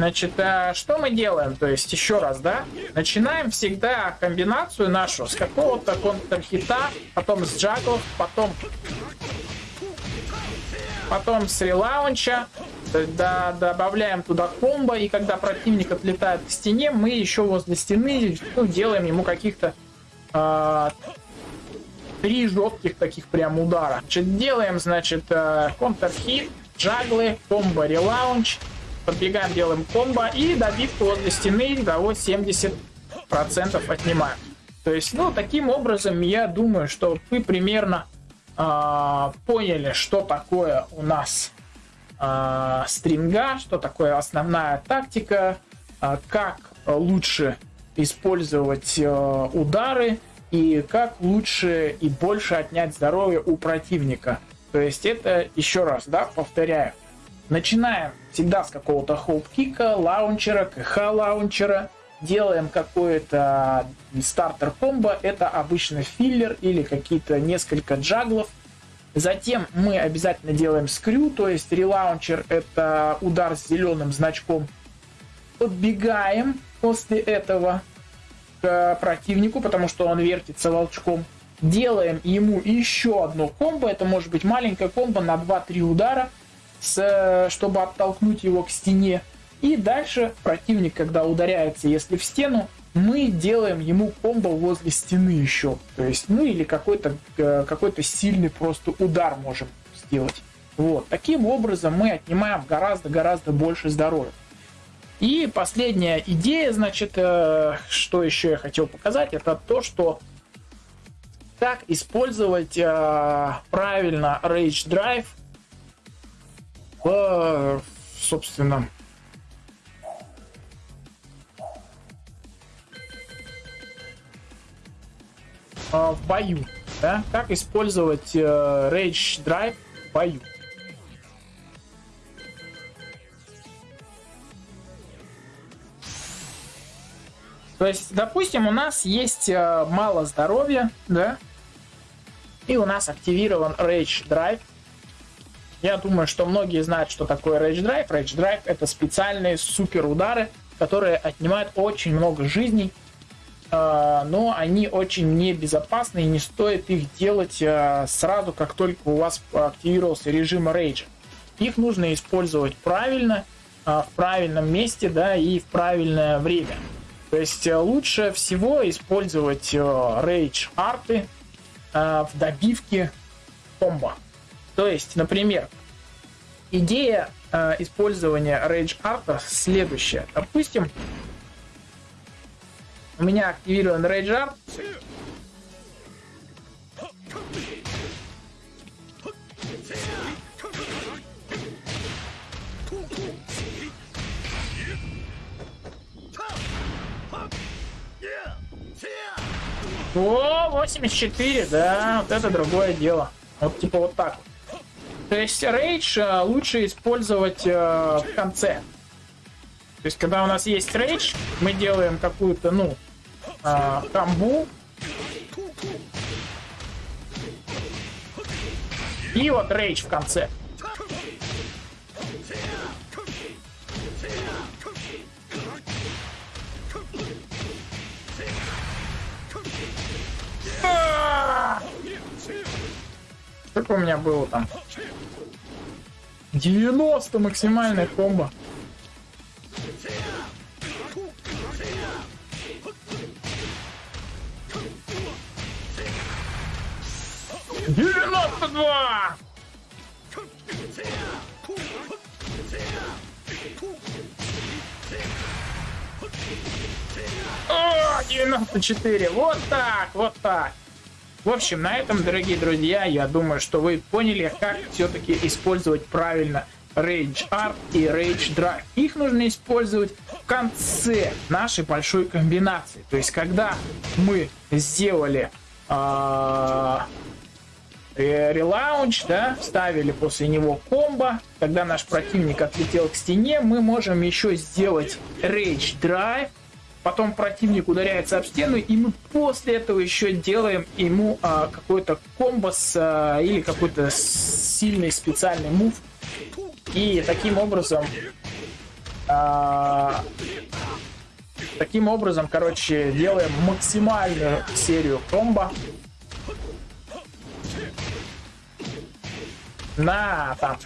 Значит, а что мы делаем? То есть, еще раз, да? Начинаем всегда комбинацию нашу с какого-то контрхита, потом с джаглов, потом потом с релаунча, да, добавляем туда комбо, и когда противник отлетает к стене, мы еще возле стены ну, делаем ему каких-то э, три жестких таких прям удара. Значит, делаем, значит, э, контрхит, джаглы, комбо, релаунч, подбегаем, делаем комбо и добивку возле стены того 70% отнимаем. То есть, ну, таким образом, я думаю, что вы примерно э, поняли, что такое у нас э, стринга, что такое основная тактика, э, как лучше использовать э, удары и как лучше и больше отнять здоровье у противника. То есть это еще раз, да, повторяю, Начинаем всегда с какого-то хоп-кика, лаунчера, КХ-лаунчера. Делаем какой-то стартер-комбо. Это обычно filler или какие-то несколько джаглов. Затем мы обязательно делаем screw, то есть relauncher это удар с зеленым значком. Подбегаем после этого к противнику, потому что он вертится волчком. Делаем ему еще одно комбо, это может быть маленькое комбо на 2-3 удара с, чтобы оттолкнуть его к стене. И дальше противник, когда ударяется, если в стену, мы делаем ему комбо возле стены еще. То есть, ну или какой-то э, какой сильный просто удар можем сделать. Вот. Таким образом мы отнимаем гораздо-гораздо больше здоровья. И последняя идея, значит, э, что еще я хотел показать, это то, что как использовать э, правильно Rage Drive в, собственно, в бою. Да? Как использовать э, Rage Drive в бою. То есть, допустим, у нас есть э, мало здоровья, да, и у нас активирован Rage Drive. Я думаю, что многие знают, что такое Rage Drive. Rage Drive это специальные супер удары, которые отнимают очень много жизней, э, но они очень небезопасны и не стоит их делать э, сразу, как только у вас активировался режим Rage. Их нужно использовать правильно, в правильном месте, да, и в правильное время. То есть э, лучше всего использовать рейдж э, арты э, в добивке комбо. То есть, например, идея использования рейдж арта следующая. Допустим, у меня активирован рейдж арт. О, 84, да, вот это другое дело. Вот типа вот так вот. То есть рейдж э, лучше использовать э, в конце. То есть когда у нас есть рейдж, мы делаем какую-то, ну, э, камбу. И вот рейдж в конце. Сколько у меня было там? 90 максимальная комбо. Девяносто два! О, 94! Вот так, вот так. В общем, на этом, дорогие друзья, я думаю, что вы поняли, как все-таки использовать правильно Rage Art и Rage Drive. Их нужно использовать в конце нашей большой комбинации. То есть, когда мы сделали э, релаунч, да, ставили после него комбо, когда наш противник отлетел к стене, мы можем еще сделать Rage Drive, потом противник ударяется об стену, и мы после этого еще делаем ему а, какой-то комбос а, или какой-то сильный специальный мув. И таким образом... А, таким образом, короче, делаем максимальную серию комбо. На там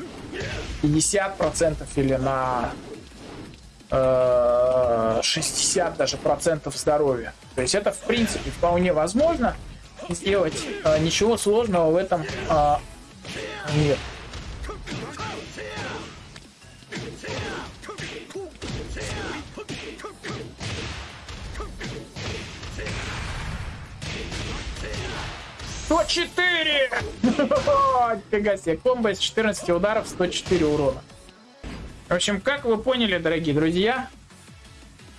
50% или на 60 даже процентов здоровья. То есть это в принципе вполне возможно сделать. Э, ничего сложного в этом э, нет. Сто четыре! Фига себе, комбо из 14 ударов, 104 урона. В общем, как вы поняли, дорогие друзья,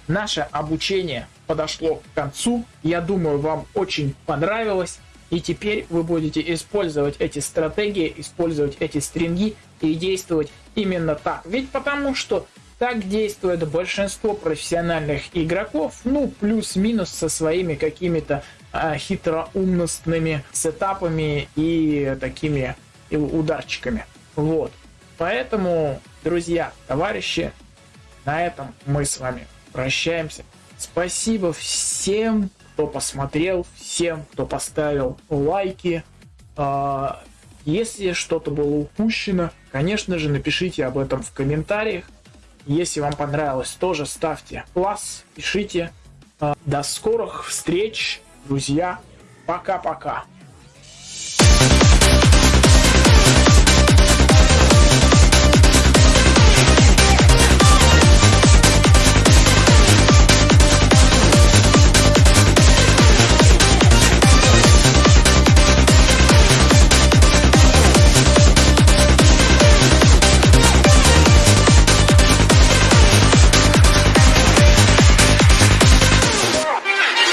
наше обучение подошло к концу. Я думаю, вам очень понравилось. И теперь вы будете использовать эти стратегии, использовать эти стринги и действовать именно так. Ведь потому что так действует большинство профессиональных игроков, ну, плюс-минус со своими какими-то а, хитроумностными сетапами и такими ударчиками. Вот. Поэтому, друзья, товарищи, на этом мы с вами прощаемся. Спасибо всем, кто посмотрел, всем, кто поставил лайки. А, если что-то было упущено, конечно же, напишите об этом в комментариях. Если вам понравилось, тоже ставьте класс, пишите. До скорых встреч, друзья. Пока-пока.